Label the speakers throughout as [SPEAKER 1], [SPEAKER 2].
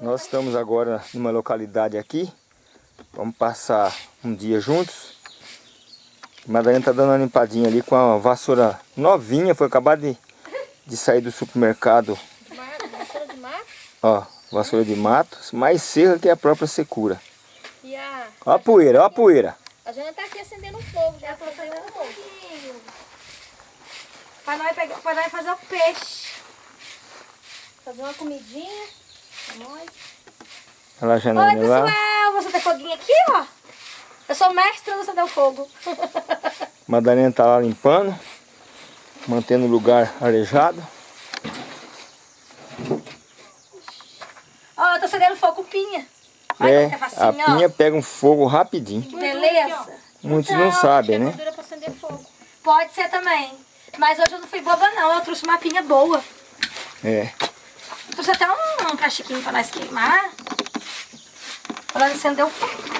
[SPEAKER 1] Nós estamos agora numa localidade aqui. Vamos passar um dia juntos. Madalena tá dando uma limpadinha ali com a vassoura novinha. Foi acabar de, de sair do supermercado.
[SPEAKER 2] Vassoura de mato?
[SPEAKER 1] Ó, vassoura de mato. Mais seca que a própria secura.
[SPEAKER 2] E a...
[SPEAKER 1] Ó a poeira, ó a poeira.
[SPEAKER 2] A Jana tá aqui acendendo um fogo. Já pra fazer um fogo.
[SPEAKER 3] Pra nós, pegar, pra nós fazer o peixe.
[SPEAKER 2] Fazer uma comidinha.
[SPEAKER 1] Olha lá a
[SPEAKER 3] Oi,
[SPEAKER 1] janelinha lá.
[SPEAKER 3] pessoal. Você tem foguinho aqui, ó. Eu sou mestra do acender o fogo.
[SPEAKER 1] Madalena tá lá limpando. Mantendo o lugar arejado.
[SPEAKER 3] Ó, eu tô acendendo fogo com pinha. Olha
[SPEAKER 1] É,
[SPEAKER 3] é
[SPEAKER 1] a
[SPEAKER 3] ó.
[SPEAKER 1] pinha pega um fogo rapidinho.
[SPEAKER 3] Que beleza.
[SPEAKER 1] Muitos
[SPEAKER 3] Então,
[SPEAKER 1] não sabem, né?
[SPEAKER 3] Pode ser também. Mas hoje eu não fui boba, não. Eu trouxe uma pinha boa.
[SPEAKER 1] É.
[SPEAKER 3] Trouxe até um, um plastiquinho pra nós queimar. Pra nós acender o fogo.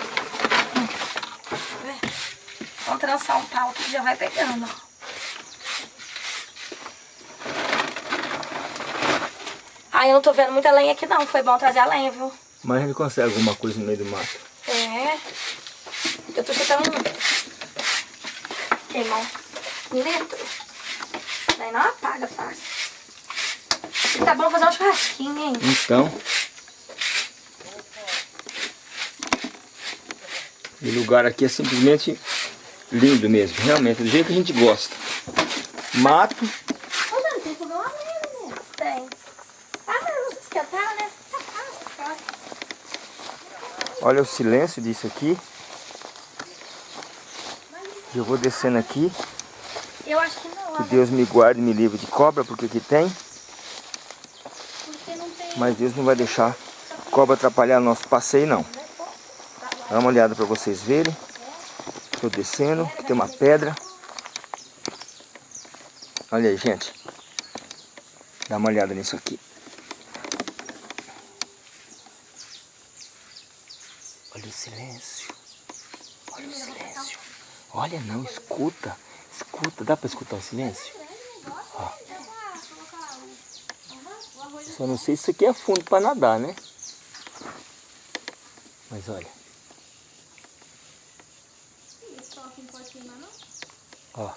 [SPEAKER 3] Vamos trançar um pau que já vai pegando, ó. Ah, eu não tô vendo muita lenha aqui não. Foi bom trazer a lenha, viu?
[SPEAKER 1] Mas ele consegue alguma coisa no meio do mato.
[SPEAKER 3] É. Eu tô chutando um. Queimar um litro. Daí não apaga fácil. E tá bom fazer um churrasquinho, hein?
[SPEAKER 1] Então. O lugar aqui é simplesmente lindo mesmo. Realmente, do jeito que a gente gosta. Mato.
[SPEAKER 3] Né? Tá fácil.
[SPEAKER 1] Olha o silêncio disso aqui. Eu vou descendo aqui.
[SPEAKER 3] Eu acho que não,
[SPEAKER 1] Que. Deus me guarde e me livre de cobra, porque aqui tem. Mas Deus não vai deixar cobra atrapalhar nosso passeio, não. Dá uma olhada para vocês verem. Estou descendo, aqui tem uma pedra. Olha aí, gente. Dá uma olhada nisso aqui. Olha o silêncio. Olha o silêncio. Olha não, escuta. Escuta, dá para escutar o silêncio? Só não sei se isso aqui é fundo para nadar, né? Mas olha. Ó.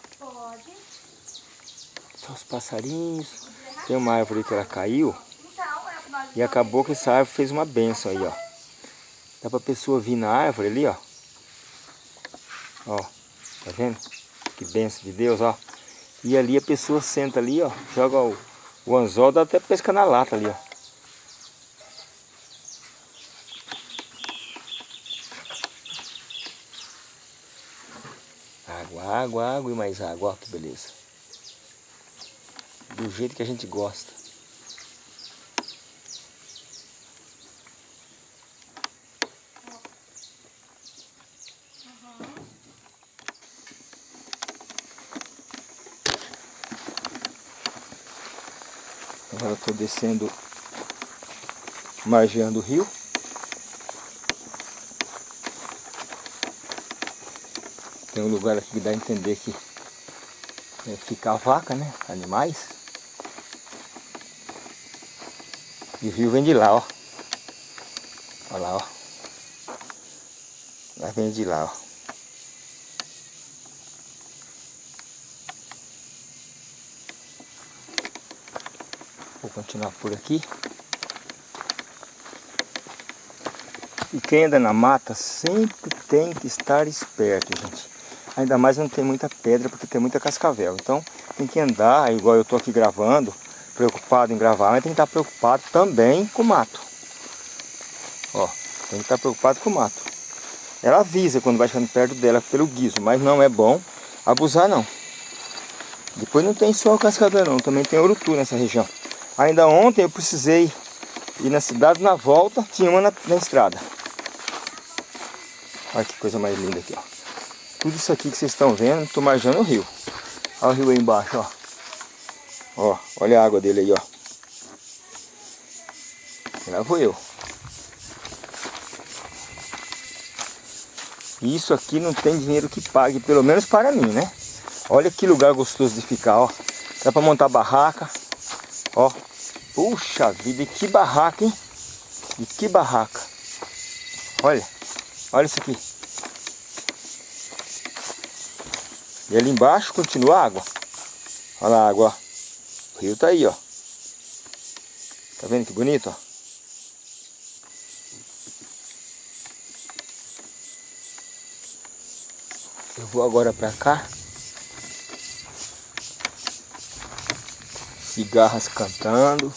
[SPEAKER 1] Só os passarinhos. Tem uma árvore que ela caiu. E acabou que essa árvore fez uma benção aí, ó. Dá pra pessoa vir na árvore ali, ó. Ó, tá vendo? Que benção de Deus, ó. E ali a pessoa senta ali, ó. Joga o, o anzol, dá até pesca na lata ali, ó. Água, água, água e mais água, ó que beleza. Do jeito que a gente gosta. Estou descendo, margeando o rio. Tem um lugar aqui que dá a entender que é, fica a vaca, né? Animais. E o rio vem de lá, ó. Olha lá, ó. Lá vem de lá, ó. Vou continuar por aqui. E quem anda na mata sempre tem que estar esperto, gente. Ainda mais não tem muita pedra, porque tem muita cascavel. Então tem que andar, igual eu estou aqui gravando, preocupado em gravar, mas tem que estar preocupado também com o mato. Ó, tem que estar preocupado com o mato. Ela avisa quando vai chegando perto dela pelo guiso, mas não é bom abusar não. Depois não tem só cascavel não, também tem urutu nessa região. Ainda ontem eu precisei ir na cidade, na volta tinha uma na, na estrada. Olha que coisa mais linda aqui, ó. Tudo isso aqui que vocês estão vendo, estou marjando o rio. Olha o rio aí embaixo, ó. Ó, olha a água dele aí, ó. Lá vou eu. Isso aqui não tem dinheiro que pague, pelo menos para mim, né? Olha que lugar gostoso de ficar, ó. Dá para montar barraca. Ó. Puxa vida, e que barraca, hein? E que barraca. Olha, olha isso aqui. E ali embaixo continua a água. Olha a água, ó. O rio tá aí, ó. Tá vendo que bonito, ó? Eu vou agora pra cá. Cigarras cantando.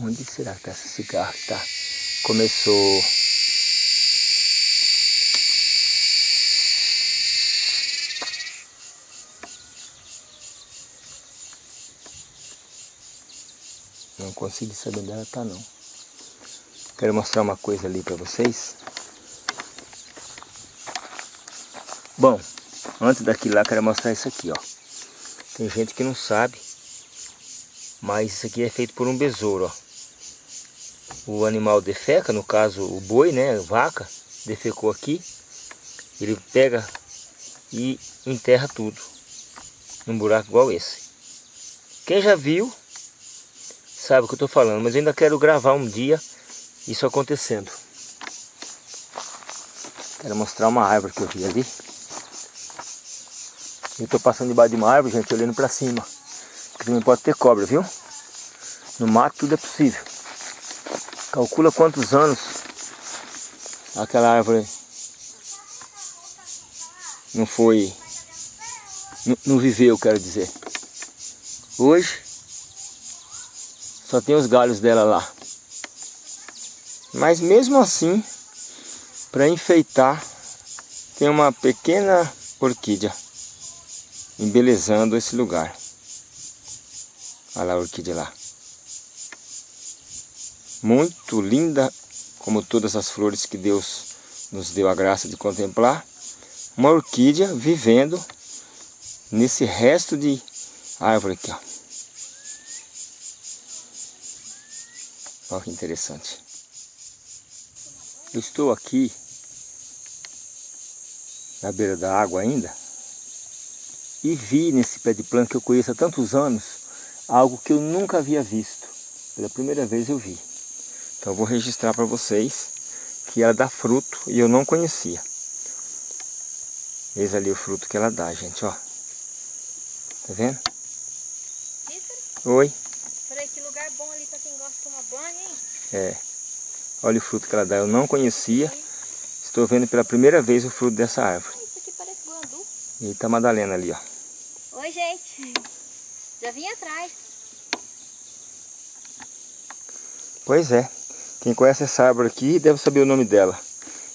[SPEAKER 1] Onde será que essa cigarra tá? Começou. Não consigo saber onde ela tá não. Quero mostrar uma coisa ali para vocês. Bom, antes daquilo lá, quero mostrar isso aqui, ó. Tem gente que não sabe, mas isso aqui é feito por um besouro, ó o animal defeca, no caso o boi, né, vaca, defecou aqui, ele pega e enterra tudo num buraco igual esse. Quem já viu sabe o que eu estou falando, mas ainda quero gravar um dia isso acontecendo. Quero mostrar uma árvore que eu vi ali. Eu estou passando debaixo de uma árvore, gente, olhando para cima. Porque também pode ter cobra, viu? No mato tudo é possível. Calcula quantos anos aquela árvore não foi, não, viveu, quero dizer. Hoje só tem os galhos dela lá. Mas mesmo assim, para enfeitar, tem uma pequena orquídea embelezando esse lugar. Olha lá a orquídea lá muito linda, como todas as flores que Deus nos deu a graça de contemplar. Uma orquídea vivendo nesse resto de árvore aqui. Ó. Olha que interessante. Eu estou aqui na beira da água ainda e vi nesse pé de planta que eu conheço há tantos anos algo que eu nunca havia visto. Pela primeira vez eu vi. Então eu vou registrar para vocês que ela dá fruto e eu não conhecia. Eis ali o fruto que ela dá, gente, ó. Tá vendo? Oi.
[SPEAKER 2] Peraí, que lugar bom ali para quem gosta de tomar banho, hein?
[SPEAKER 1] É. Olha o fruto que ela dá. Eu não conhecia. Estou vendo pela primeira vez o fruto dessa árvore.
[SPEAKER 2] Isso aqui parece guandu.
[SPEAKER 1] E tá a Madalena ali, ó.
[SPEAKER 2] Oi, gente. Já vim atrás.
[SPEAKER 1] Pois é. Quem conhece essa árvore aqui deve saber o nome dela.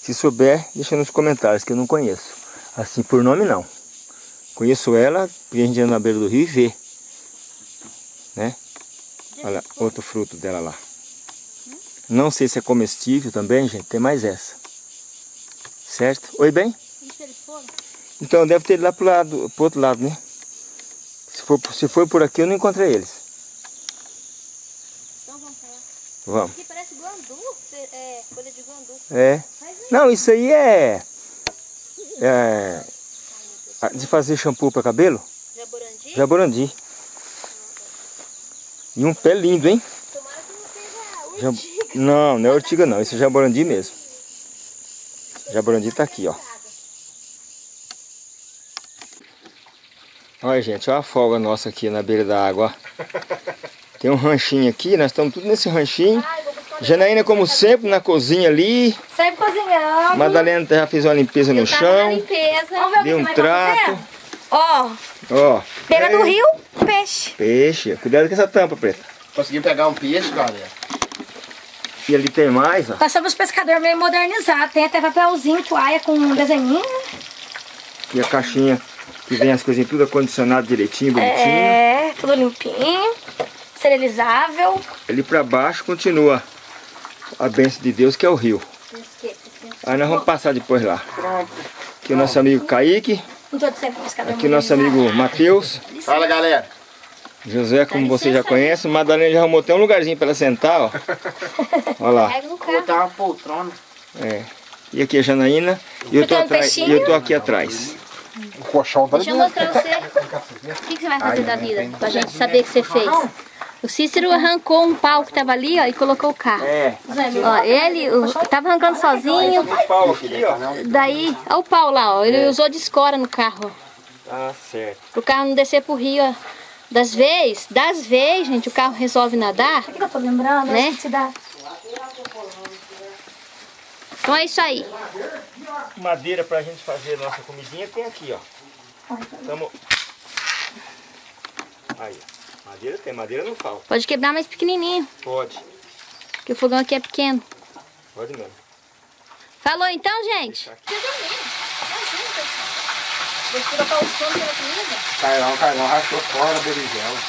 [SPEAKER 1] Se souber, deixa nos comentários, que eu não conheço. Assim, por nome não. Conheço ela, porque a gente anda na beira do rio e vê. Né? Olha, outro fruto dela lá. Não sei se é comestível também, gente. Tem mais essa. Certo? Oi, bem? Então, deve ter ido lá pro, lado, pro outro lado, né? Se for, se for por aqui, eu não encontrei eles.
[SPEAKER 2] Então vamos pra lá.
[SPEAKER 1] Vamos.
[SPEAKER 2] Aqui parece guandu, é, folha de guandu.
[SPEAKER 1] É. Não, isso aí é, é de fazer shampoo para cabelo.
[SPEAKER 2] Jaborandi?
[SPEAKER 1] Jaborandi. E um pé lindo, hein?
[SPEAKER 2] Tomara que não seja
[SPEAKER 1] Jab...
[SPEAKER 2] urtiga.
[SPEAKER 1] Não, não é ortiga não, esse é jaborandi mesmo. Jaborandi tá aqui, ó. Olha, gente, olha a folga nossa aqui na beira da água, ó. Tem um ranchinho aqui, nós estamos tudo nesse ranchinho. Janaína, como sempre, na cozinha ali.
[SPEAKER 3] Sempre cozinhando.
[SPEAKER 1] Madalena já fez uma limpeza no chão.
[SPEAKER 2] limpeza.
[SPEAKER 3] Vamos ver o que
[SPEAKER 1] Deu um trato.
[SPEAKER 3] Ó,
[SPEAKER 1] Ó.
[SPEAKER 3] beira do
[SPEAKER 1] é,
[SPEAKER 3] rio, peixe.
[SPEAKER 1] Peixe. Cuidado com essa tampa, preta.
[SPEAKER 4] Consegui pegar um peixe, galera.
[SPEAKER 1] E ali tem mais, ó.
[SPEAKER 3] Nós somos pescador meio modernizado. Tem até papelzinho, toalha com um desenhinho.
[SPEAKER 1] E a caixinha que vem as coisinhas tudo acondicionado direitinho, bonitinho.
[SPEAKER 3] É, tudo limpinho. Esterilizável.
[SPEAKER 1] Ali pra baixo continua a bênção de Deus, que é o rio. Aí nós vamos passar depois lá.
[SPEAKER 4] Pronto.
[SPEAKER 1] Aqui o nosso amigo Kaique. Aqui o nosso amigo Matheus.
[SPEAKER 4] Fala, galera.
[SPEAKER 1] Josué, como você já conhece. Madalena já arrumou até um lugarzinho pra ela sentar, ó. Olha lá.
[SPEAKER 4] Vou botar uma poltrona.
[SPEAKER 1] É. E aqui a Janaína. E eu tô, atrás, e eu tô aqui atrás.
[SPEAKER 4] O colchão tá
[SPEAKER 2] Deixa eu mostrar você. O que, que você vai fazer da vida? Pra gente saber o que você fez. O Cícero arrancou um pau que tava ali, ó, e colocou o carro.
[SPEAKER 1] É.
[SPEAKER 2] Ó, ele o, tava arrancando sozinho.
[SPEAKER 1] Pau aqui, ó.
[SPEAKER 2] Daí, ó o pau lá, ó. Ele usou de escora no carro, ó.
[SPEAKER 1] Tá certo.
[SPEAKER 2] Pro carro não descer pro rio, ó. Das vezes, das vezes, gente, o carro resolve nadar.
[SPEAKER 3] O que eu tô lembrando?
[SPEAKER 2] Né?
[SPEAKER 3] Da-
[SPEAKER 2] Então é isso aí.
[SPEAKER 1] Madeira pra gente fazer nossa comidinha tem aqui, ó. Tamo... Aí, ó. Madeira tem, madeira não falta.
[SPEAKER 2] Pode quebrar mais pequenininho,
[SPEAKER 1] Pode.
[SPEAKER 2] porque o fogão aqui é pequeno.
[SPEAKER 1] Pode mesmo.
[SPEAKER 2] Falou então, gente?
[SPEAKER 4] Carlão, Carlão rachou fora a berinjela.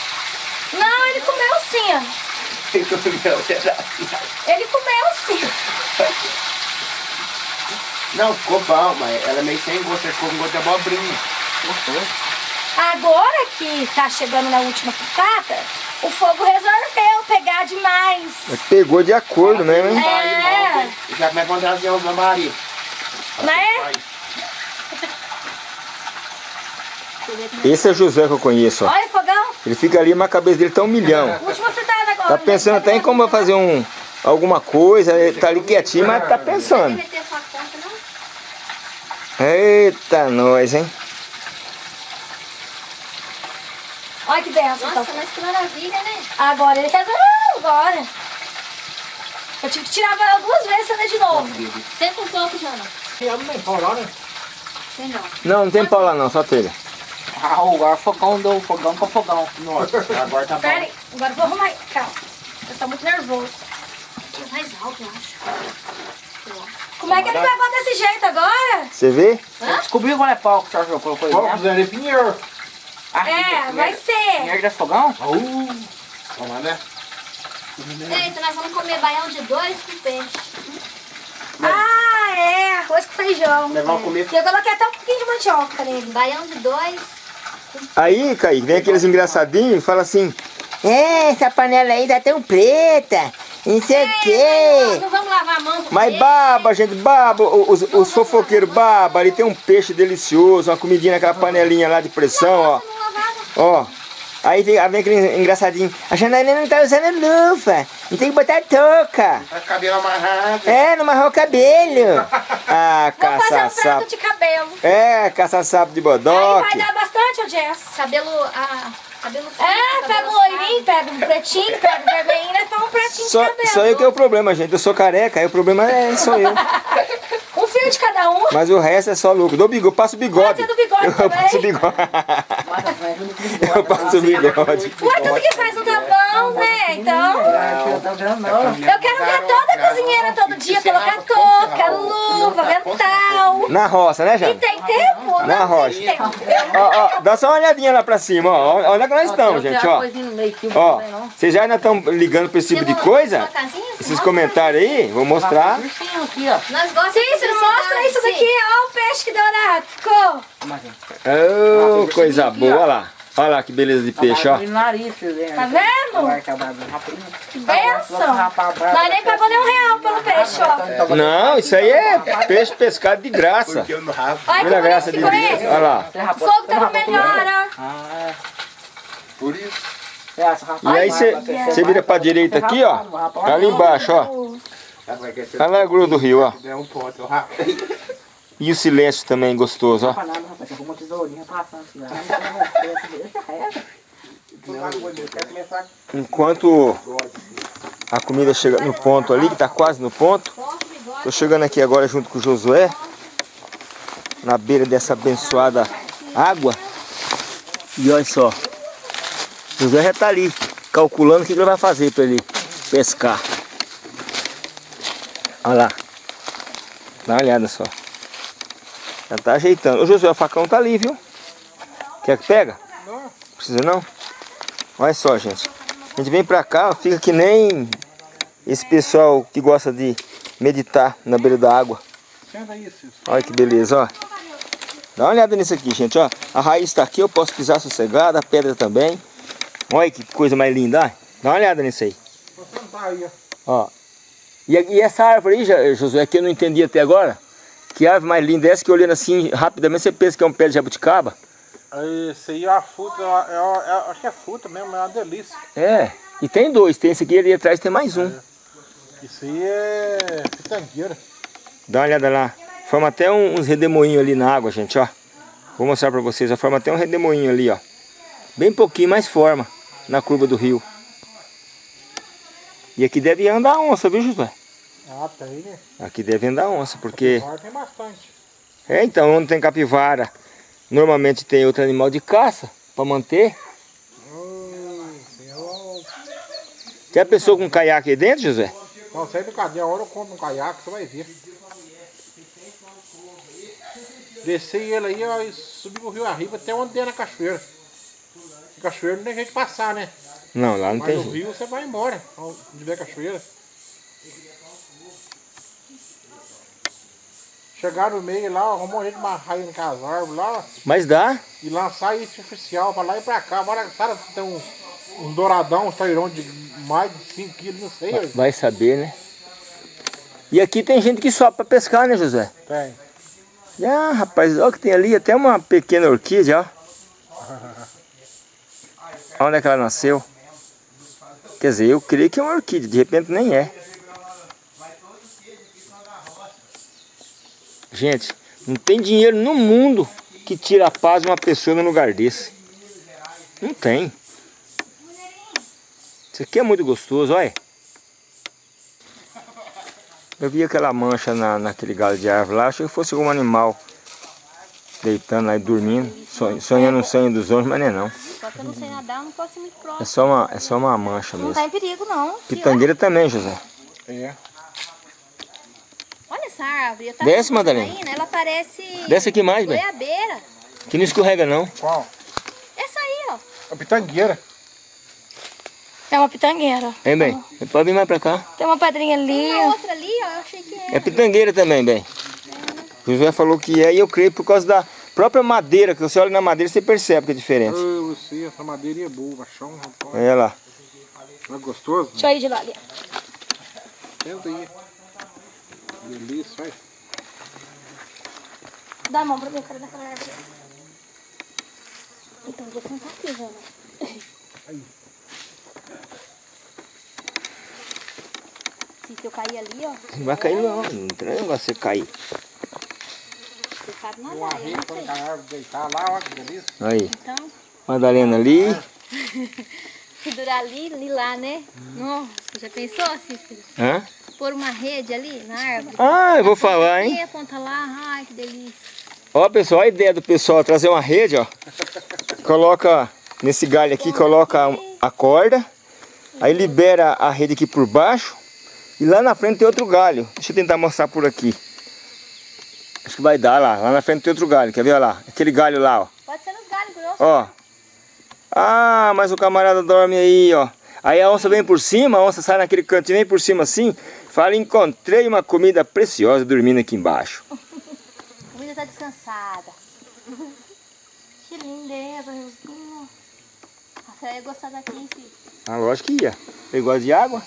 [SPEAKER 3] Não, ele comeu sim, ó. Ele comeu sim.
[SPEAKER 4] Não, ficou bom, mas ela é meio sem gosto, ficou com gosto de abobrinha. Gostoso.
[SPEAKER 3] Agora que tá chegando na última picada, o fogo resolveu pegar demais.
[SPEAKER 1] Pegou de acordo mesmo, hein?
[SPEAKER 3] É,
[SPEAKER 4] Já começa a trazer o meu marido.
[SPEAKER 3] né?
[SPEAKER 1] Esse é o José que eu conheço, ó.
[SPEAKER 3] Olha o fogão.
[SPEAKER 1] Ele fica ali, mas a cabeça dele tá um milhão.
[SPEAKER 3] Última fritada agora.
[SPEAKER 1] Tá pensando até em como vai fazer um, alguma coisa, ele tá ali quietinho, mas tá pensando. Eita, nós, hein?
[SPEAKER 3] Olha que benção.
[SPEAKER 2] Nossa,
[SPEAKER 3] então.
[SPEAKER 2] mas que maravilha, né?
[SPEAKER 3] Agora ele resolveu. Agora. Eu tive que tirar ela duas vezes e acender de novo.
[SPEAKER 2] Senta um pouco, Jana. Tem não.
[SPEAKER 1] Não, não tem pau lá não, só telha.
[SPEAKER 5] Ah, agora fogão do fogão com fogão.
[SPEAKER 4] Nossa, agora tá
[SPEAKER 3] Pera
[SPEAKER 4] bom.
[SPEAKER 3] aí, agora eu vou arrumar. Calma. Eu tô muito nervoso.
[SPEAKER 2] Mais alto, eu acho.
[SPEAKER 3] Como é que ele pegou desse jeito agora?
[SPEAKER 1] Você vê?
[SPEAKER 5] Descobriu qual é pau que o senhor colocou aí dentro?
[SPEAKER 4] fazer pinheiro.
[SPEAKER 5] Ah,
[SPEAKER 3] É, vai ser.
[SPEAKER 5] De fogão?
[SPEAKER 4] Uh, vamos lá, né?
[SPEAKER 2] Eita, nós vamos comer baião de dois com peixe.
[SPEAKER 3] Ah, é. Arroz com feijão.
[SPEAKER 4] Nós vamos comer.
[SPEAKER 3] Eu coloquei até um pouquinho de mandioca nele.
[SPEAKER 2] Baião de dois.
[SPEAKER 1] Aí, Kaique, vem aqueles engraçadinhos e fala assim, é, essa panela aí tá tão preta, não sei o quê.
[SPEAKER 2] Não vamos lavar a mão com
[SPEAKER 1] Mas baba, gente, baba, os, os fofoqueiros baba, ali tem um peixe delicioso, uma comidinha naquela panelinha lá de pressão, ó. Ó, aí vem, aí vem aquele engraçadinho, a Janaína não tá usando luva, não tem que botar touca.
[SPEAKER 4] Tá com cabelo amarrado.
[SPEAKER 1] É, não amarrou o cabelo. Ah,
[SPEAKER 3] Vou fazer um de cabelo.
[SPEAKER 1] É, caça sapo de
[SPEAKER 3] Aí vai
[SPEAKER 1] bodoque.
[SPEAKER 3] dar bastante, ô Jess.
[SPEAKER 2] Cabelo, ah, cabelo fino,
[SPEAKER 3] É, pega um loirinho, pega um pretinho, pega um vermelhinho, nós faz um pratinho
[SPEAKER 1] Só,
[SPEAKER 3] de cabelo.
[SPEAKER 1] só eu que é o problema, gente. Eu sou careca, aí o problema é só eu.
[SPEAKER 3] Fio de cada um.
[SPEAKER 1] Mas o resto é só lucro. Dou bigode, passo bigode.
[SPEAKER 3] Pode ser do bigode
[SPEAKER 1] eu
[SPEAKER 3] também.
[SPEAKER 1] passo bigode. eu passo bigode.
[SPEAKER 3] Ué, tudo que faz não tá bom, né? Então,
[SPEAKER 5] Eu tô vendo não.
[SPEAKER 3] eu quero ver toda cozinheira todo dia, colocar touca, luva, avental.
[SPEAKER 1] Na roça, né,
[SPEAKER 3] E
[SPEAKER 1] Jana?
[SPEAKER 3] tem tempo?
[SPEAKER 1] Na
[SPEAKER 3] Não
[SPEAKER 1] rocha.
[SPEAKER 3] tem tempo.
[SPEAKER 1] Ó, ó, dá só uma olhadinha lá pra cima, ó. Olha onde é que nós estamos, gente, ó. Ó, vocês já ainda estão ligando pra esse tipo de coisa? Esses comentários aí, vou mostrar.
[SPEAKER 5] Ursinho aqui, ó.
[SPEAKER 2] Nós gostamos
[SPEAKER 3] Cícero, mostra isso daqui, ó o peixe que deu na ficou.
[SPEAKER 1] Ô, coisa boa, olha lá. Olha lá que beleza de peixe, ó.
[SPEAKER 5] Veem.
[SPEAKER 3] Tá vendo? Que benção. Nós nem pagou nem um real pelo peixe, ó.
[SPEAKER 1] Não, isso aí é peixe pescado de graça.
[SPEAKER 3] Olha que
[SPEAKER 1] graça de
[SPEAKER 3] ficou
[SPEAKER 1] Deus.
[SPEAKER 3] esse.
[SPEAKER 1] Olha lá.
[SPEAKER 3] O fogo tava melhor, ó.
[SPEAKER 4] Por isso.
[SPEAKER 5] é.
[SPEAKER 1] E aí você vira pra direita aqui, ó. Ali embaixo, ó. Olha lá a grua do rio, ó.
[SPEAKER 4] eu rabo.
[SPEAKER 1] E o silêncio também gostoso, ó.
[SPEAKER 5] Passando assim, ó.
[SPEAKER 1] Enquanto a comida chega no ponto ali, que tá quase no ponto. Tô chegando aqui agora junto com o Josué. Na beira dessa abençoada água. E olha só. O Josué já tá ali, calculando o que que ele vai fazer para ele pescar. Olha lá. Dá uma olhada só. Já tá ajeitando. O Josué, o facão tá ali, viu? Quer que pega? Não. Precisa não? Olha só, gente. A gente vem pra cá, fica que nem esse pessoal que gosta de meditar na beira da água. Olha que beleza, ó. Dá uma olhada nisso aqui, gente, ó. A raiz está aqui, eu posso pisar sossegada, a pedra também. Olha que coisa mais linda, ó. Dá uma olhada nisso aí.
[SPEAKER 4] Vou sentar aí, ó.
[SPEAKER 1] Ó. E, e essa árvore aí, Josué, que eu não entendi até agora. Que árvore mais linda é essa que olhando assim rapidamente você pensa que é um pé de jabuticaba?
[SPEAKER 4] Esse aí é a fruta, é, é- é- acho que é fruta mesmo, é uma delícia.
[SPEAKER 1] É. E tem dois, tem esse aqui ali atrás tem mais um.
[SPEAKER 4] Isso aí é pitangueira.
[SPEAKER 1] Dá uma olhada lá. Forma até um- uns redemoinhos ali na água, gente, ó. Vou mostrar pra vocês. ó. Forma até um redemoinho ali, ó. Bem pouquinho, mas forma na curva do rio. E aqui deve andar onça, viu, Josué?
[SPEAKER 4] Ah, tem, né?
[SPEAKER 1] Aqui deve andar onça, porque...
[SPEAKER 4] Agora tem bastante.
[SPEAKER 1] É, então, onde tem capivara, normalmente tem outro animal de caça pra manter. Tem a pessoa com caiaque aí dentro, Josué?
[SPEAKER 4] Não sei brincadeira, a hora eu compro um caiaque, você vai ver. Desci ele aí, ó, e subi o rio arriba até onde der na cachoeira. Cachoeira não tem jeito de passar, né?
[SPEAKER 1] Não, lá não
[SPEAKER 4] Mas
[SPEAKER 1] tem
[SPEAKER 4] no
[SPEAKER 1] jeito.
[SPEAKER 4] rio você vai embora, onde der cachoeira. Chegar no meio lá, arrumou um jeito de amarrar ele com as árvores lá,
[SPEAKER 1] Mas dá.
[SPEAKER 4] e lançar isso artificial pra lá e pra cá. Agora, sabe, tem um, um douradão, um tairão de mais de 5 quilos, não sei. ó.
[SPEAKER 1] Vai saber, né? E aqui tem gente que sobe pra pescar, né, José?
[SPEAKER 4] Tem.
[SPEAKER 1] Ah, rapaz, olha que tem ali até uma pequena orquídea, ó. Onde é que ela nasceu? Quer dizer, eu creio que é uma orquídea, de repente nem é. Gente, não tem dinheiro no mundo que tira a paz de uma pessoa num lugar desse. Não tem. Isso aqui é muito gostoso, olha. Eu vi aquela mancha na, naquele galho de árvore lá, achei que fosse algum animal deitando lá e dormindo, sonhando, um sonho dos outros, mas não é não.
[SPEAKER 2] Só que eu não sei nadar, eu não posso ir muito
[SPEAKER 1] É
[SPEAKER 2] próximo.
[SPEAKER 1] só uma, é só uma mancha
[SPEAKER 3] Não
[SPEAKER 1] mesmo.
[SPEAKER 3] tá em perigo, não.
[SPEAKER 1] Pitangueira também, José.
[SPEAKER 4] É.
[SPEAKER 2] Olha essa árvore. Eu
[SPEAKER 1] Desce, Madalena.
[SPEAKER 2] Ela parece
[SPEAKER 1] Desce aqui mais, bem.
[SPEAKER 2] goiabeira.
[SPEAKER 1] Que não escorrega não.
[SPEAKER 4] Qual?
[SPEAKER 2] Essa aí, ó.
[SPEAKER 4] A pitangueira.
[SPEAKER 3] É uma pitangueira.
[SPEAKER 1] Hein, bem? Pode vir mais pra cá.
[SPEAKER 3] Tem uma pedrinha ali.
[SPEAKER 2] Tem uma outra ali, ó. Eu achei que era.
[SPEAKER 1] É pitangueira também, bem. José falou que é e eu creio por causa da própria madeira, que você olha na madeira você percebe que é diferente.
[SPEAKER 4] Ah, você, essa madeira é boa, chão, rapaz.
[SPEAKER 1] Olha lá.
[SPEAKER 4] Não é gostoso?
[SPEAKER 3] Deixa eu ir de lá ali.
[SPEAKER 4] Senta aí. Delícia, vai.
[SPEAKER 3] Dá a mão pra mim, eu dar aquela árvore.
[SPEAKER 2] Então, vou sentar aqui, Jana. Se eu cair ali, ó,
[SPEAKER 1] Não vai cair não, não tem negócio de você cair.
[SPEAKER 2] Sabe nadar,
[SPEAKER 4] arreio quando deitar lá, ó, que delícia.
[SPEAKER 1] Aí,
[SPEAKER 2] Então,
[SPEAKER 1] Madalena ali.
[SPEAKER 2] se durar ali, ali lá, né? Nossa, já pensou, Cícero?
[SPEAKER 1] Hã?
[SPEAKER 2] Pôr uma rede ali na árvore?
[SPEAKER 1] Ah, eu vou falar,
[SPEAKER 2] E
[SPEAKER 1] hein?
[SPEAKER 2] a ponta lá, ai, que delícia.
[SPEAKER 1] Ó, pessoal, a ideia do pessoal é trazer uma rede, ó. Coloca nesse galho aqui, coloca a corda. Aí libera a rede aqui por baixo. E lá na frente tem outro galho. Deixa eu tentar mostrar por aqui. Acho que vai dar lá. Lá na frente tem outro galho. Quer ver? Olha lá. Aquele galho lá, ó.
[SPEAKER 2] Pode ser nos galhos grossos.
[SPEAKER 1] Ó. Ah, mas o camarada dorme aí, ó. Aí a onça vem por cima, a onça sai naquele cantinho, vem por cima assim. Fala, encontrei uma comida preciosa dormindo aqui embaixo.
[SPEAKER 2] A comida tá descansada.
[SPEAKER 3] Que lindeza, Riozinho.
[SPEAKER 2] Você ia gostar daqui, hein, filho?
[SPEAKER 1] Ah, lógico que ia. Ele gosta de água.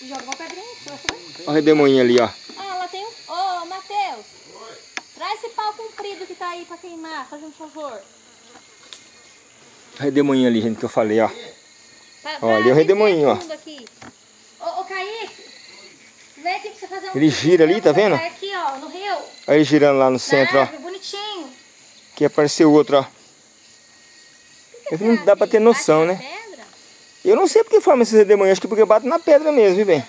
[SPEAKER 3] Joga uma pedrinha, se você.
[SPEAKER 1] Olha o redemoinho ali, ó.
[SPEAKER 2] Ah, lá tem um... Ô, Matheus. Traz esse pau comprido que tá aí pra queimar, faz um favor.
[SPEAKER 1] Redemoinho ali, gente, que eu falei, ó.
[SPEAKER 2] Pra,
[SPEAKER 1] Ó, ali é o redemoinho, ó.
[SPEAKER 2] Ô, ô, Kaique. Vem aqui pra você fazer um...
[SPEAKER 1] Ele gira ali, tá vendo?
[SPEAKER 2] Aqui, ó, no rio.
[SPEAKER 1] Olha ele girando lá no centro,
[SPEAKER 2] Na
[SPEAKER 1] ó.
[SPEAKER 2] árvore, bonitinho.
[SPEAKER 1] Aqui apareceu outro, ó. É que não dá pra ter noção, né?
[SPEAKER 2] Pedra?
[SPEAKER 1] Eu não sei porque forma esses redemoinhos, acho que porque bate na pedra mesmo, viu, bem?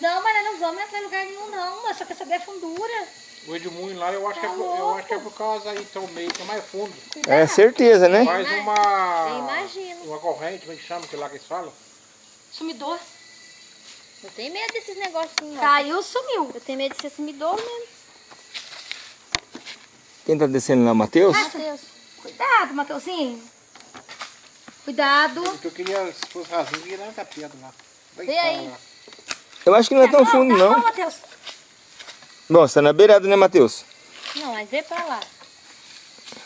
[SPEAKER 2] Não, mas nós não vamos entrar em lugar nenhum, não. Mas só quer saber a fundura.
[SPEAKER 4] O Edmundo lá, eu acho, que é, por- eu acho que é por causa aí, então, meio que é mais fundo.
[SPEAKER 1] É certeza, né?
[SPEAKER 2] Eu
[SPEAKER 4] uma.
[SPEAKER 2] imagino.
[SPEAKER 4] Uma corrente, como é que chama que lá que eles falam?
[SPEAKER 3] Sumidor.
[SPEAKER 2] Eu tenho medo desses negocinhos, ó.
[SPEAKER 3] Caiu, sumiu.
[SPEAKER 2] Eu tenho medo de ser sumidor mesmo.
[SPEAKER 1] Quem tá descendo lá, Matheus?
[SPEAKER 2] Matheus.
[SPEAKER 3] Cuidado, Mateuzinho. Cuidado.
[SPEAKER 4] O que eu queria, se fosse rasinho, eu queria dar uma pedra lá.
[SPEAKER 2] Vê aí.
[SPEAKER 4] lá.
[SPEAKER 1] Eu acho que não é tão
[SPEAKER 3] Tá
[SPEAKER 1] fundo,
[SPEAKER 3] tá bom,
[SPEAKER 1] não.
[SPEAKER 3] Matheus.
[SPEAKER 1] Bom, você tá na beirada, né, Matheus?
[SPEAKER 2] Não, mas vê pra lá.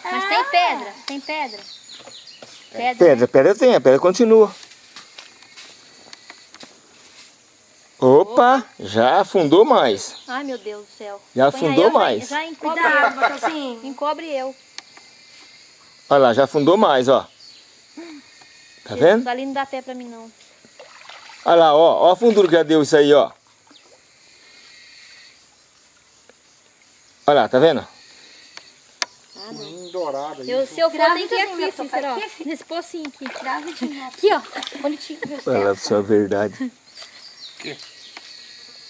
[SPEAKER 2] Mas tem pedra, tem pedra. Pedra.
[SPEAKER 1] Pedra, pedra tem, a pedra continua. Opa, já afundou mais.
[SPEAKER 2] Ai, meu Deus do céu.
[SPEAKER 1] Já
[SPEAKER 2] Põe
[SPEAKER 1] afundou
[SPEAKER 2] já-
[SPEAKER 1] mais.
[SPEAKER 2] Já encobre,
[SPEAKER 3] Cuidado, Matheusinho.
[SPEAKER 2] encobre eu.
[SPEAKER 1] Olha lá, já afundou mais, ó. Tá vendo?
[SPEAKER 2] Ali não dá pé pra mim, não.
[SPEAKER 1] Olha lá, ó, ó a fundura que já deu isso aí, ó. Olha lá, tá vendo?
[SPEAKER 4] Dourado aí.
[SPEAKER 2] Eu, se eu for, tem que ir
[SPEAKER 3] Gravidinho,
[SPEAKER 2] aqui,
[SPEAKER 3] meu
[SPEAKER 2] Cícero, ó.
[SPEAKER 3] aqui,
[SPEAKER 2] Nesse pocinho aqui.
[SPEAKER 3] Gravidinho.
[SPEAKER 2] Aqui, ó. Bonitinho.
[SPEAKER 1] Olha a verdade.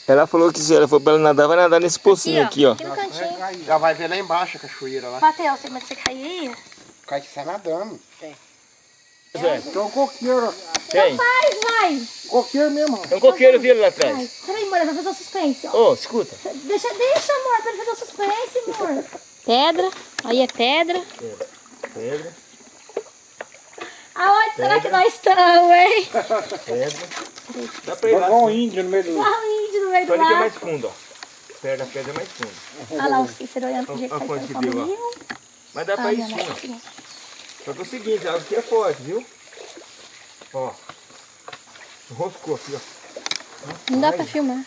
[SPEAKER 1] Ela falou que se ela for pra ela nadar, vai nadar nesse pocinho aqui, ó.
[SPEAKER 2] Aqui no cantinho.
[SPEAKER 4] Já vai ver lá embaixo a cachoeira lá.
[SPEAKER 3] Matheus, de você cair aí?
[SPEAKER 4] Cai que sai nadando.
[SPEAKER 1] Zé,
[SPEAKER 4] Tem um coqueiro.
[SPEAKER 1] tem.
[SPEAKER 2] Vai, vai.
[SPEAKER 4] Coqueiro mesmo.
[SPEAKER 1] Tem um coqueiro vindo lá atrás.
[SPEAKER 2] Peraí, amor, vai fazer o suspense, ó.
[SPEAKER 1] Ô, escuta.
[SPEAKER 2] Deixa, deixa, amor, pra ele fazer o suspense, amor. Pedra. Aí é pedra.
[SPEAKER 1] Pedra,
[SPEAKER 2] Aonde será que nós estamos, hein?
[SPEAKER 1] pedra. Dá pra ir lá.
[SPEAKER 4] Igual um índio no meio do...
[SPEAKER 2] Olha o índio no meio do
[SPEAKER 1] que é
[SPEAKER 2] lago.
[SPEAKER 1] mais fundo, ó. Perto da pedra é mais fundo.
[SPEAKER 2] Olha lá o Cícero olhando pro jeito
[SPEAKER 1] Olha
[SPEAKER 2] que
[SPEAKER 1] a
[SPEAKER 2] tá indo.
[SPEAKER 1] Mas dá pra ir sim, ó. Só que é o seguinte, a água aqui é forte, viu? Ó. Enroscou aqui, ó.
[SPEAKER 2] Não dá pra filmar.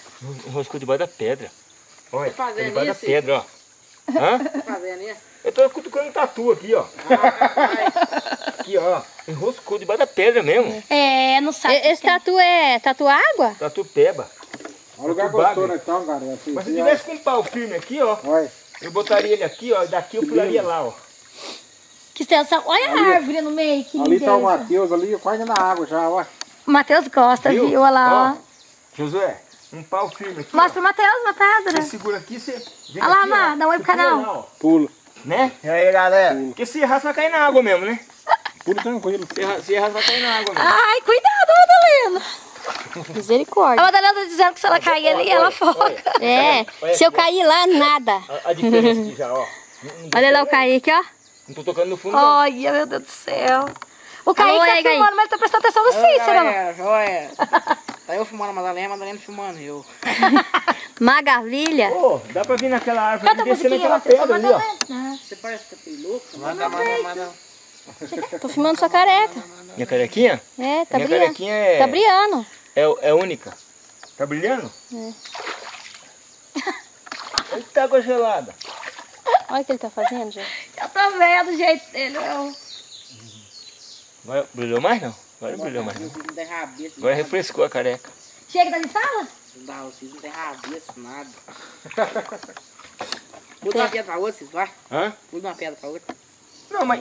[SPEAKER 1] Enroscou debaixo da pedra. Olha, tá
[SPEAKER 5] fazendo
[SPEAKER 1] debaixo da pedra, ó. Hã?
[SPEAKER 5] Fazendo isso?
[SPEAKER 1] Eu tô cutucando tatu aqui, ó. Aqui, ó. Enroscou debaixo da pedra mesmo.
[SPEAKER 2] É, não sabe. Esse tatu é tatu água?
[SPEAKER 1] Tatu peba.
[SPEAKER 4] É um lugar gostoso então, cara. Assim,
[SPEAKER 1] Mas se
[SPEAKER 4] assim,
[SPEAKER 1] tivesse com um pau firme aqui, ó.
[SPEAKER 4] Olha.
[SPEAKER 1] Eu botaria ele aqui, ó. E daqui eu pularia lá, ó.
[SPEAKER 2] Que extensão. Olha a árvore no meio, que
[SPEAKER 4] Ali tá o. Matheus ali, quase na água já, ó.
[SPEAKER 3] O Matheus gosta, viu?
[SPEAKER 1] Viu?
[SPEAKER 3] Olha lá, ó.
[SPEAKER 1] Josué, um pau firme aqui.
[SPEAKER 3] Mostra pro Matheus uma
[SPEAKER 1] ó.
[SPEAKER 3] pedra.
[SPEAKER 1] Você segura aqui, você. Vem
[SPEAKER 3] Olha lá,
[SPEAKER 1] aqui, ó.
[SPEAKER 3] Má, dá um oi pro
[SPEAKER 1] pula
[SPEAKER 3] canal.
[SPEAKER 1] ó.
[SPEAKER 4] Pula.
[SPEAKER 1] Né?
[SPEAKER 4] E aí, galera?
[SPEAKER 1] Porque se errar, você vai cair na água mesmo, né?
[SPEAKER 4] Pula tranquilo.
[SPEAKER 1] Se errar, se errar você vai cair na água mesmo.
[SPEAKER 3] Ai, cuidado, Madalena. A
[SPEAKER 2] Misericórdia.
[SPEAKER 3] Madalena tá dizendo que se ela cair ali, ela afoga.
[SPEAKER 2] É, se eu cair lá, nada.
[SPEAKER 1] A, a diferença aqui já, ó.
[SPEAKER 2] Olha lá o Kaique, ó.
[SPEAKER 1] Não tô tocando no fundo, não.
[SPEAKER 3] Olha, meu Deus do céu. O Kaique
[SPEAKER 2] Alô,
[SPEAKER 3] tá
[SPEAKER 2] aí, Kaique.
[SPEAKER 3] filmando, mas ele tá prestando atenção no Cícero.
[SPEAKER 5] Joia, joia. Tá eu filmando a Madalena, a Madalena filmando eu.
[SPEAKER 2] Magavilha.
[SPEAKER 1] Ô, dá pra vir naquela árvore
[SPEAKER 3] Canta
[SPEAKER 1] e descer naquela pedra ali, ó.
[SPEAKER 5] Você parece que tá louco.
[SPEAKER 4] Manda, manda, manda.
[SPEAKER 2] Tô filmando sua careca.
[SPEAKER 1] Minha carequinha?
[SPEAKER 2] É, tá
[SPEAKER 1] Minha
[SPEAKER 2] brilhando.
[SPEAKER 1] carequinha é,
[SPEAKER 2] Tá brilhando.
[SPEAKER 1] é, é única. Tá brilhando? É. Eita água gelada.
[SPEAKER 2] Olha o que ele tá fazendo, gente.
[SPEAKER 3] Eu tô vendo o jeito dele. Eu...
[SPEAKER 1] Agora brilhou mais não? Agora não brilhou mais não.
[SPEAKER 5] Não.
[SPEAKER 1] Agora refrescou a careca.
[SPEAKER 3] Chega da sala?
[SPEAKER 5] Não dá, vocês não tem rabeço, nada. Muda uma pedra pra outra, vocês vai.
[SPEAKER 1] Hã?
[SPEAKER 5] Muda uma pedra pra outra.
[SPEAKER 1] Não, mas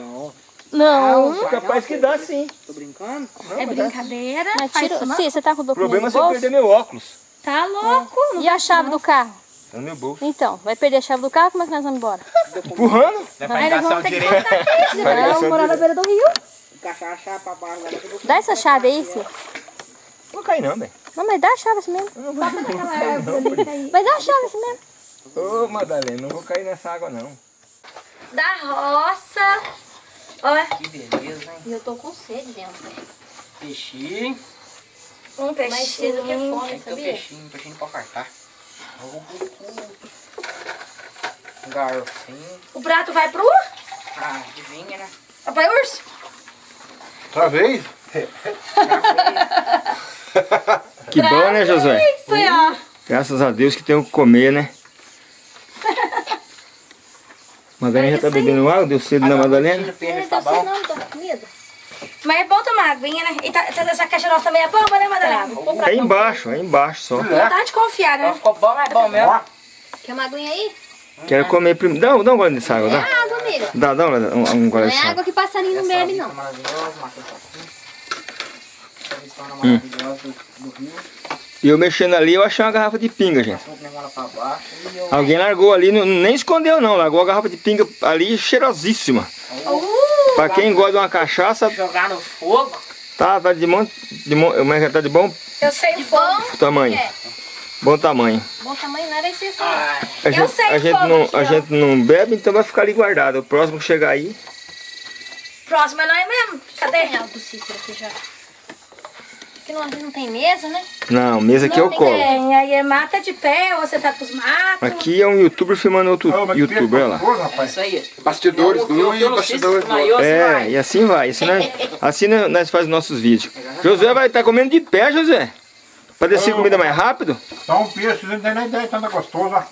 [SPEAKER 3] Não.
[SPEAKER 1] é capaz que dá sim.
[SPEAKER 5] Tô brincando?
[SPEAKER 3] É brincadeira.
[SPEAKER 2] Mas tira...
[SPEAKER 3] não.
[SPEAKER 2] Sim, você tá com o
[SPEAKER 1] O
[SPEAKER 2] documento
[SPEAKER 1] problema é
[SPEAKER 2] bolso?
[SPEAKER 1] perder meu óculos.
[SPEAKER 3] Tá louco? Não
[SPEAKER 2] E a chave do carro?
[SPEAKER 1] Tá no meu bolso.
[SPEAKER 2] Então, vai perder a chave do carro? Como é que nós vamos embora?
[SPEAKER 1] Empurrando?
[SPEAKER 3] Aí nós vamos ter que voltar aqui.
[SPEAKER 1] Vai ligar
[SPEAKER 3] Não,
[SPEAKER 1] seu
[SPEAKER 3] morar na beira do rio.
[SPEAKER 5] O pra baixo agora. eu vou-
[SPEAKER 2] Dá essa chave aí, filho.
[SPEAKER 1] Não vou cair não, velho.
[SPEAKER 2] Não, mas dá a chave assim mesmo.
[SPEAKER 3] Aquela árvore ali que aí.
[SPEAKER 2] Mas dá a chave assim mesmo.
[SPEAKER 1] Ô, Madalena, não vou cair nessa água não.
[SPEAKER 3] Da roça. Olha,
[SPEAKER 5] Que beleza, hein?
[SPEAKER 2] E eu tô com sede dentro.
[SPEAKER 5] Peixinho.
[SPEAKER 3] um
[SPEAKER 2] Mais cedo que
[SPEAKER 3] peixinho.
[SPEAKER 2] fome,
[SPEAKER 5] Tem que ter um
[SPEAKER 2] sabia?
[SPEAKER 5] peixinho, peixinho pra cartar. Um garfinho.
[SPEAKER 3] O prato vai pro...
[SPEAKER 5] Ah, adivinha, né?
[SPEAKER 3] Papai Urso?
[SPEAKER 4] Outra vez?
[SPEAKER 1] Que bom, né, Josué?
[SPEAKER 3] Ó.
[SPEAKER 1] Graças a Deus que tem o que comer, né? Madalena já tá bebendo água? Deu cedo na Madalena?
[SPEAKER 5] O peixe
[SPEAKER 2] Não
[SPEAKER 5] tá
[SPEAKER 2] deu certo
[SPEAKER 5] bom.
[SPEAKER 2] não, tô com comida.
[SPEAKER 3] Mas é bom tomar aguinha, né? E tá, essa caixa nossa também é bomba, né, Madalena?
[SPEAKER 1] É embaixo, é embaixo só.
[SPEAKER 3] Não tá de confiar, né?
[SPEAKER 5] ficou bom, mas é bom mesmo.
[SPEAKER 2] Quer uma aguinha aí?
[SPEAKER 1] Quero comer primeiro. Dá, dá um gole dessa água,
[SPEAKER 2] É
[SPEAKER 1] dá.
[SPEAKER 2] água, amiga.
[SPEAKER 1] Dá, dá um, um, gole
[SPEAKER 2] Não é
[SPEAKER 1] dessa água.
[SPEAKER 2] água que passarinho não bebe, não.
[SPEAKER 5] do rio.
[SPEAKER 1] E eu mexendo ali, eu achei uma garrafa de pinga, gente. Alguém largou ali, não- nem escondeu não, largou a garrafa de pinga ali cheirosíssima. Pra quem gosta de uma cachaça,
[SPEAKER 5] Jogar no fogo.
[SPEAKER 1] tá, tá de bom, de bom, como é que tá de bom
[SPEAKER 3] Eu sei bom.
[SPEAKER 1] tamanho.
[SPEAKER 2] É.
[SPEAKER 1] Bom tamanho.
[SPEAKER 2] Bom tamanho não era isso aí.
[SPEAKER 5] Ai,
[SPEAKER 1] A
[SPEAKER 3] Eu
[SPEAKER 1] gente,
[SPEAKER 3] sei
[SPEAKER 1] a gente, não,
[SPEAKER 3] aqui,
[SPEAKER 1] a
[SPEAKER 3] ó.
[SPEAKER 1] gente não bebe, então vai ficar ali guardado. O próximo que chegar aí,
[SPEAKER 3] Próximo é nós mesmo. Cadê?
[SPEAKER 2] Tem água do Cícero aqui já.
[SPEAKER 3] Que não, não tem mesa, né?
[SPEAKER 1] Não, mesa aqui é o colo.
[SPEAKER 3] Tem, aí é mata de pé, ou você tá com os matos.
[SPEAKER 1] Aqui é um youtuber filmando outro youtuber, olha lá.
[SPEAKER 5] É isso aí.
[SPEAKER 4] Bastidores do um e bastidores do outro.
[SPEAKER 1] É, e assim vai. Assim nós, assim nós nós fazemos nossos vídeos. José vai estar comendo de pé, José. Pra descer comida mais rápido.
[SPEAKER 4] Só um peixe, não tem nem ideia, tanta gostoso, ó.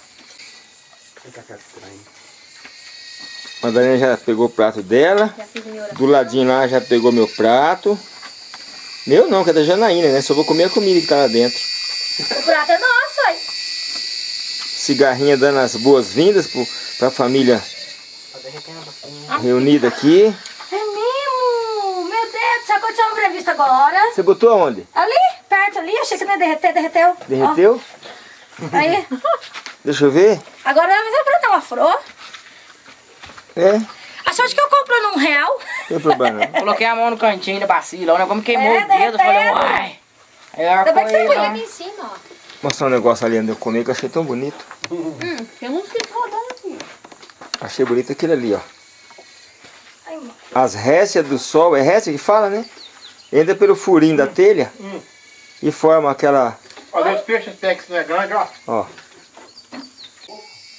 [SPEAKER 1] Madalena já pegou o prato dela. Do ladinho lá já pegou meu prato. Meu não, que é da Janaína, né? Só vou comer a comida que tá lá dentro.
[SPEAKER 3] O prato é nosso, aí.
[SPEAKER 1] Cigarrinha dando as boas-vindas pra família reunida aqui.
[SPEAKER 3] É mesmo? Meu Deus, isso aconteceu um imprevisto agora.
[SPEAKER 1] Você botou aonde?
[SPEAKER 3] Ali, perto ali, achei que não ia derreter, derreteu.
[SPEAKER 1] Derreteu?
[SPEAKER 3] Ó, aí,
[SPEAKER 1] Deixa eu ver.
[SPEAKER 3] agora vai fazer pra dar uma flor.
[SPEAKER 1] É,
[SPEAKER 3] A sorte que eu compro num real.
[SPEAKER 1] não tem problema.
[SPEAKER 5] Coloquei a mão no cantinho da bacia, lá, como queimou
[SPEAKER 3] É,
[SPEAKER 5] o dedo, eu falei, uai. Aí a hora
[SPEAKER 3] Ainda bem que você
[SPEAKER 5] foi lá.
[SPEAKER 2] Aqui em cima, ó.
[SPEAKER 1] Mostrar um negócio ali onde eu comi que eu achei tão bonito.
[SPEAKER 2] Hum, tem uns que rodando aqui.
[SPEAKER 1] Achei bonito aquele ali, ó. As récias do sol, é récia que fala, né? Entra pelo furinho da telha e forma aquela,
[SPEAKER 4] Olha os peixes que não é grande, ó.
[SPEAKER 1] ó.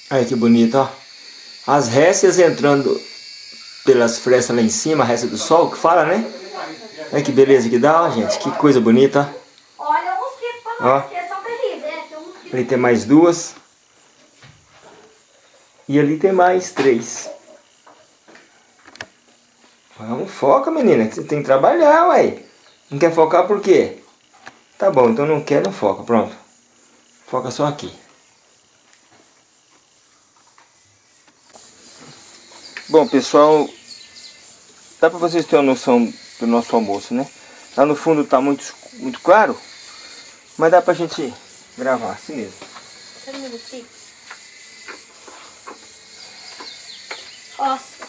[SPEAKER 1] Aí que bonito, ó. As récias entrando pelas frestas lá em cima, a récia do sol, que fala, né? Olha que beleza que dá, ó, gente. Que coisa bonita, ó.
[SPEAKER 3] Olha o pra
[SPEAKER 1] Ó.
[SPEAKER 3] que são terríveis.
[SPEAKER 1] Ali tem mais duas. E ali tem mais três. Vamos, foca, menina, que você tem que trabalhar, ué. Não quer focar por quê? Tá bom, então não quer, não foca, pronto. Foca só aqui. Bom, pessoal, dá pra vocês terem uma noção do nosso almoço, né? Lá no fundo tá muito, muito claro, mas dá pra gente gravar assim mesmo.
[SPEAKER 3] Nossa.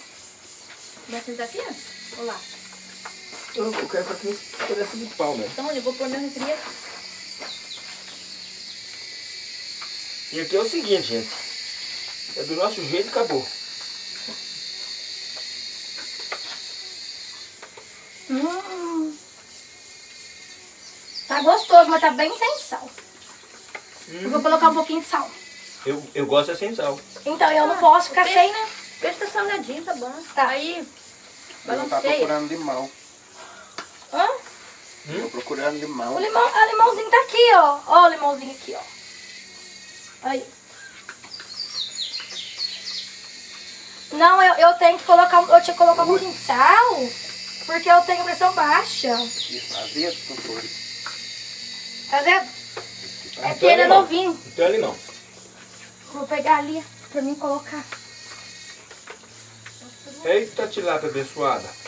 [SPEAKER 2] Vai sentar aqui, ó? Olha lá.
[SPEAKER 1] Eu, eu quero pra aqui pedaço de pau, né?
[SPEAKER 2] Então, eu vou pôr meu refri aqui.
[SPEAKER 1] E aqui é o seguinte, gente. É do nosso jeito e acabou.
[SPEAKER 3] Hum. Tá gostoso, mas tá bem sem sal. Eu vou colocar um pouquinho de sal.
[SPEAKER 1] Eu, eu gosto assim, sal.
[SPEAKER 3] Então eu não posso ficar
[SPEAKER 2] ok.
[SPEAKER 3] sem, né?
[SPEAKER 2] Peixe tá salgadinho, tá bom.
[SPEAKER 3] Tá.
[SPEAKER 2] Aí,
[SPEAKER 4] Não tá
[SPEAKER 2] balanceia.
[SPEAKER 4] procurando limão.
[SPEAKER 3] Hã?
[SPEAKER 4] Tô procurando
[SPEAKER 3] O
[SPEAKER 4] limão.
[SPEAKER 3] limão, a limãozinho tá aqui, ó. Ó o limãozinho aqui, ó. Aí. Não, eu, eu tenho que colocar, eu tinha que colocar um pouquinho de sal, porque eu tenho pressão baixa.
[SPEAKER 4] Isso, azedo.
[SPEAKER 3] Tá vendo? É porque ele é novinho.
[SPEAKER 1] Não tem ali não.
[SPEAKER 3] Vou pegar ali pra mim colocar.
[SPEAKER 1] Eita tilápia abençoada.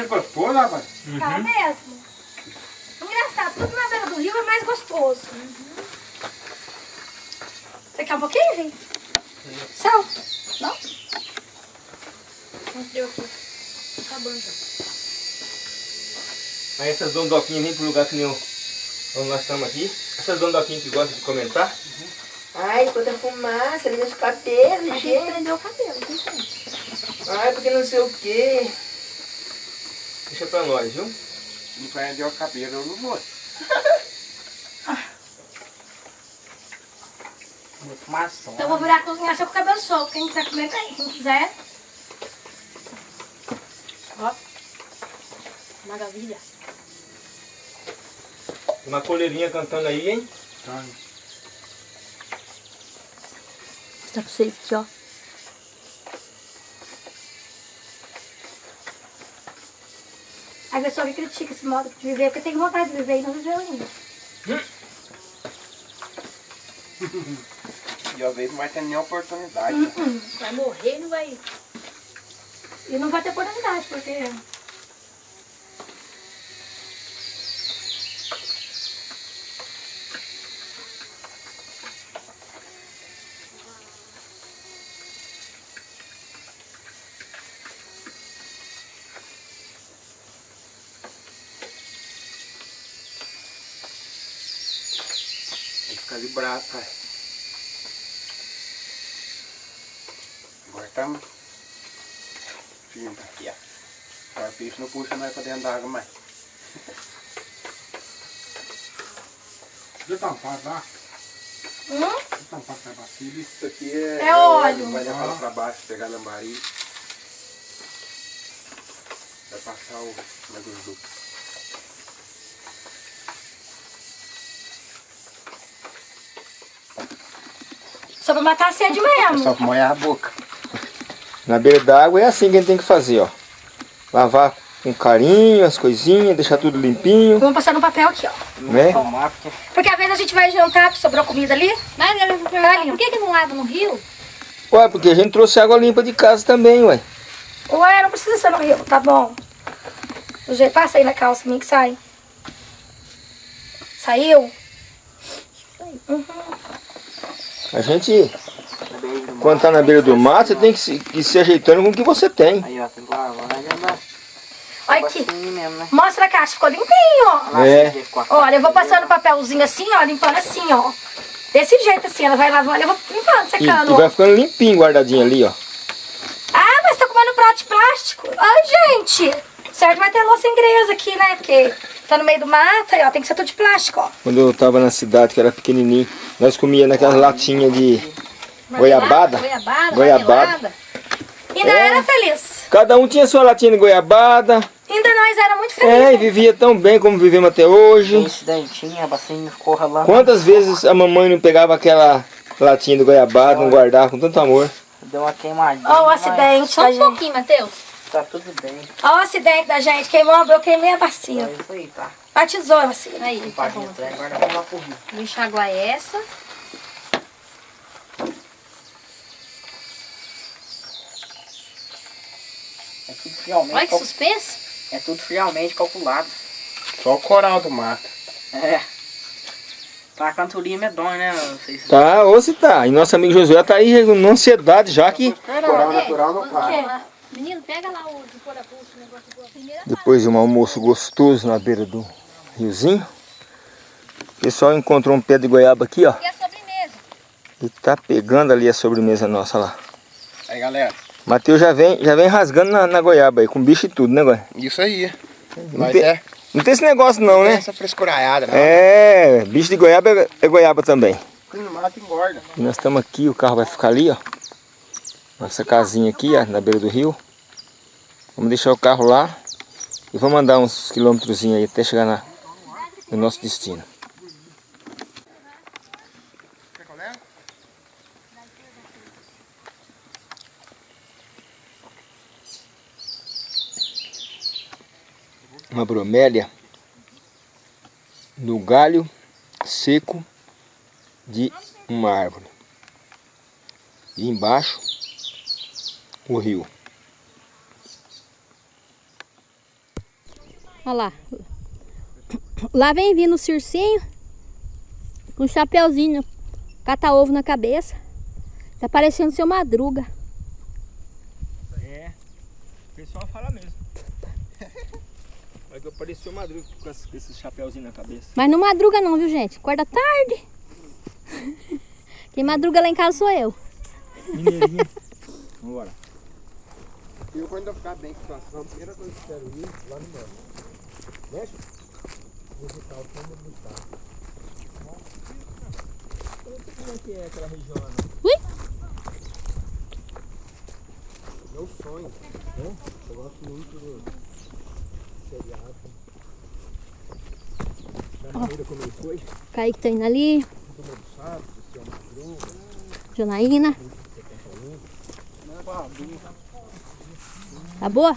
[SPEAKER 4] Bem gostoso, rapaz.
[SPEAKER 3] Tá mesmo? Engraçado, tudo na beira do rio é mais gostoso. Você quer um pouquinho, Vim? Sal? Não?
[SPEAKER 2] Mostrei aqui. Acabando já.
[SPEAKER 1] Aí essas dondoquinhas vêm pro lugar que nem o- onde nós estamos aqui. Essas dondoquinhas que gostam de comentar. Ai, quanta fumaça, ele meus cabelos,
[SPEAKER 2] A gente prendeu o cabelo, não tem.
[SPEAKER 1] Ai, porque não sei o quê. Deixa pra nós, viu?
[SPEAKER 4] Não prendeu o cabelo, eu não vou.
[SPEAKER 5] Uma fumação.
[SPEAKER 3] Então eu vou virar cozinhar só com o cabelo solto. Quem quiser comer, bem. Quem quiser.
[SPEAKER 2] Maravilha.
[SPEAKER 1] Uma coleirinha cantando aí, hein?
[SPEAKER 4] Tá.
[SPEAKER 2] Vou mostrar pra vocês aqui, ó.
[SPEAKER 3] A pessoa que critica esse modo de viver, porque tem vontade de viver e não viveu ainda.
[SPEAKER 4] E às vezes não vai ter nem oportunidade. né?
[SPEAKER 2] Vai morrer, não vai...
[SPEAKER 3] E não vai ter oportunidade, porque
[SPEAKER 5] pai. Agora estamos firme aqui, ó. O peixe não puxa mais pra dentro da água mais.
[SPEAKER 4] Deixa eu tampar lá.
[SPEAKER 3] Hum?
[SPEAKER 4] Deixa eu tampar essa bacia.
[SPEAKER 5] Isso aqui é,
[SPEAKER 3] É óleo.
[SPEAKER 5] Vai levar lá pra baixo, pegar lambari. Vai passar o gordura.
[SPEAKER 3] Só pra matar a sede mesmo.
[SPEAKER 5] Só pra molhar a boca.
[SPEAKER 1] Na beira d'água é assim que a gente tem que fazer, ó. Lavar com carinho as coisinhas, deixar tudo limpinho,
[SPEAKER 3] Vamos passar no papel aqui, ó.
[SPEAKER 1] né?
[SPEAKER 5] Porque
[SPEAKER 3] às vezes a gente vai jantar, sobrou comida ali.
[SPEAKER 2] Mas vou perguntar, por que, que não lava no rio?
[SPEAKER 1] Ué, porque a gente trouxe água limpa de casa também, ué.
[SPEAKER 3] Ué, não precisa ser no rio, tá bom. Do jeito, passa aí na calça minha que sai. Saiu?
[SPEAKER 1] A gente, quando tá na beira do mato, você tem que se, que se ajeitando com o que você tem.
[SPEAKER 5] Aí, ó, tem que lavar, né?
[SPEAKER 3] Olha aqui.
[SPEAKER 5] mesmo, né?
[SPEAKER 3] Mostra a caixa, ficou limpinho, ó.
[SPEAKER 1] É.
[SPEAKER 3] Olha, eu vou passando papelzinho assim, ó, limpando assim, ó. Desse jeito assim, ela vai lavando, eu vou limpando,
[SPEAKER 1] E,
[SPEAKER 3] secando,
[SPEAKER 1] e
[SPEAKER 3] ó.
[SPEAKER 1] vai ficando limpinho, guardadinho ali, ó.
[SPEAKER 3] Ah, mas tá comendo prato de plástico. Ai, gente. Certo, vai ter louça inglesa aqui, né? Porque tá no meio do mato, aí, ó, tem que ser tudo de plástico, ó.
[SPEAKER 1] Quando eu tava na cidade, que era pequenininho, nós comia naquelas latinhas de goiabada.
[SPEAKER 2] Goiabada,
[SPEAKER 1] Goiabada.
[SPEAKER 3] Ainda
[SPEAKER 1] É.
[SPEAKER 3] era feliz.
[SPEAKER 1] Cada um tinha sua latinha de goiabada.
[SPEAKER 3] Ainda nós era muito
[SPEAKER 1] É, e
[SPEAKER 3] felizes.
[SPEAKER 1] vivia tão bem como vivemos até hoje.
[SPEAKER 5] Esse dentinho, a bacinha ficou ralando.
[SPEAKER 1] Quantas vezes a mamãe não pegava aquela latinha de goiabada, não guardava com tanto amor?
[SPEAKER 5] Deu uma queimadinha.
[SPEAKER 3] Ó o acidente
[SPEAKER 2] Só um pouquinho, Matheus.
[SPEAKER 5] Tá tudo bem.
[SPEAKER 3] Ó o acidente da gente. Queimou, eu queimei a bacia.
[SPEAKER 5] É isso aí, tá?
[SPEAKER 3] Batizou a bacia.
[SPEAKER 2] Aí, tá
[SPEAKER 5] Página
[SPEAKER 2] bom.
[SPEAKER 5] trás, agora vamos lá pro rio.
[SPEAKER 2] Vou enxaguar essa.
[SPEAKER 5] É tudo frialmente,
[SPEAKER 2] Olha que
[SPEAKER 5] cal-
[SPEAKER 2] suspense.
[SPEAKER 5] é tudo frialmente calculado. Só o coral do mato. É. Tá uma cantoria medonha, né? Não sei se...
[SPEAKER 1] Tá, ou se tá. E nosso amigo Josué tá aí numa ansiedade já que
[SPEAKER 4] Coral natural não
[SPEAKER 2] chega- Menino, pega lá o de pôr a bucha, o negócio do primeira
[SPEAKER 1] depois de um almoço gostoso na beira do riozinho, o pessoal encontrou um pé de goiaba aqui, ó.
[SPEAKER 2] E a sobremesa?
[SPEAKER 1] E tá pegando ali a sobremesa nossa lá.
[SPEAKER 5] Aí, galera.
[SPEAKER 1] Matheus já vem, já vem rasgando na, na goiaba aí, com bicho e tudo, né, Goi?
[SPEAKER 5] Isso aí.
[SPEAKER 1] Não
[SPEAKER 5] Mas
[SPEAKER 1] tem,
[SPEAKER 5] é,
[SPEAKER 1] não tem esse negócio não,
[SPEAKER 5] é
[SPEAKER 1] né?
[SPEAKER 5] essa frescuraiada, né?
[SPEAKER 1] É, bicho de goiaba é, é goiaba também.
[SPEAKER 5] No mato engorda.
[SPEAKER 1] E nós estamos aqui, o carro vai ficar ali, ó. Nossa casinha aqui, ó, na beira do rio. Vamos deixar o carro lá e vamos andar uns quilômetros aí até chegar na, no nosso destino. Uma bromélia no galho seco de uma árvore. E embaixo o rio.
[SPEAKER 2] Olha lá. Lá vem vindo o circinho com um chapeuzinho, cata ovo na cabeça. Tá parecendo seu madruga.
[SPEAKER 1] É, o pessoal fala mesmo. Mas que apareceu madruga com esse- chapéuzinho na cabeça.
[SPEAKER 2] Mas não madruga não, viu gente? Acorda tarde. Quem madruga lá em casa sou eu.
[SPEAKER 1] Mineirinho. Vambora.
[SPEAKER 5] Eu quando eu ficar bem com a situação, a primeira coisa que eu quero ir lá no meu. Mexe? Visitar o fundo do estado.
[SPEAKER 1] Como é que é aquela região lá?
[SPEAKER 2] Ui!
[SPEAKER 5] Meu sonho. Né? Eu gosto muito do seriado.
[SPEAKER 1] Da maneira como ele foi?
[SPEAKER 2] Kaique tá indo ali. Janaína. Tá boa?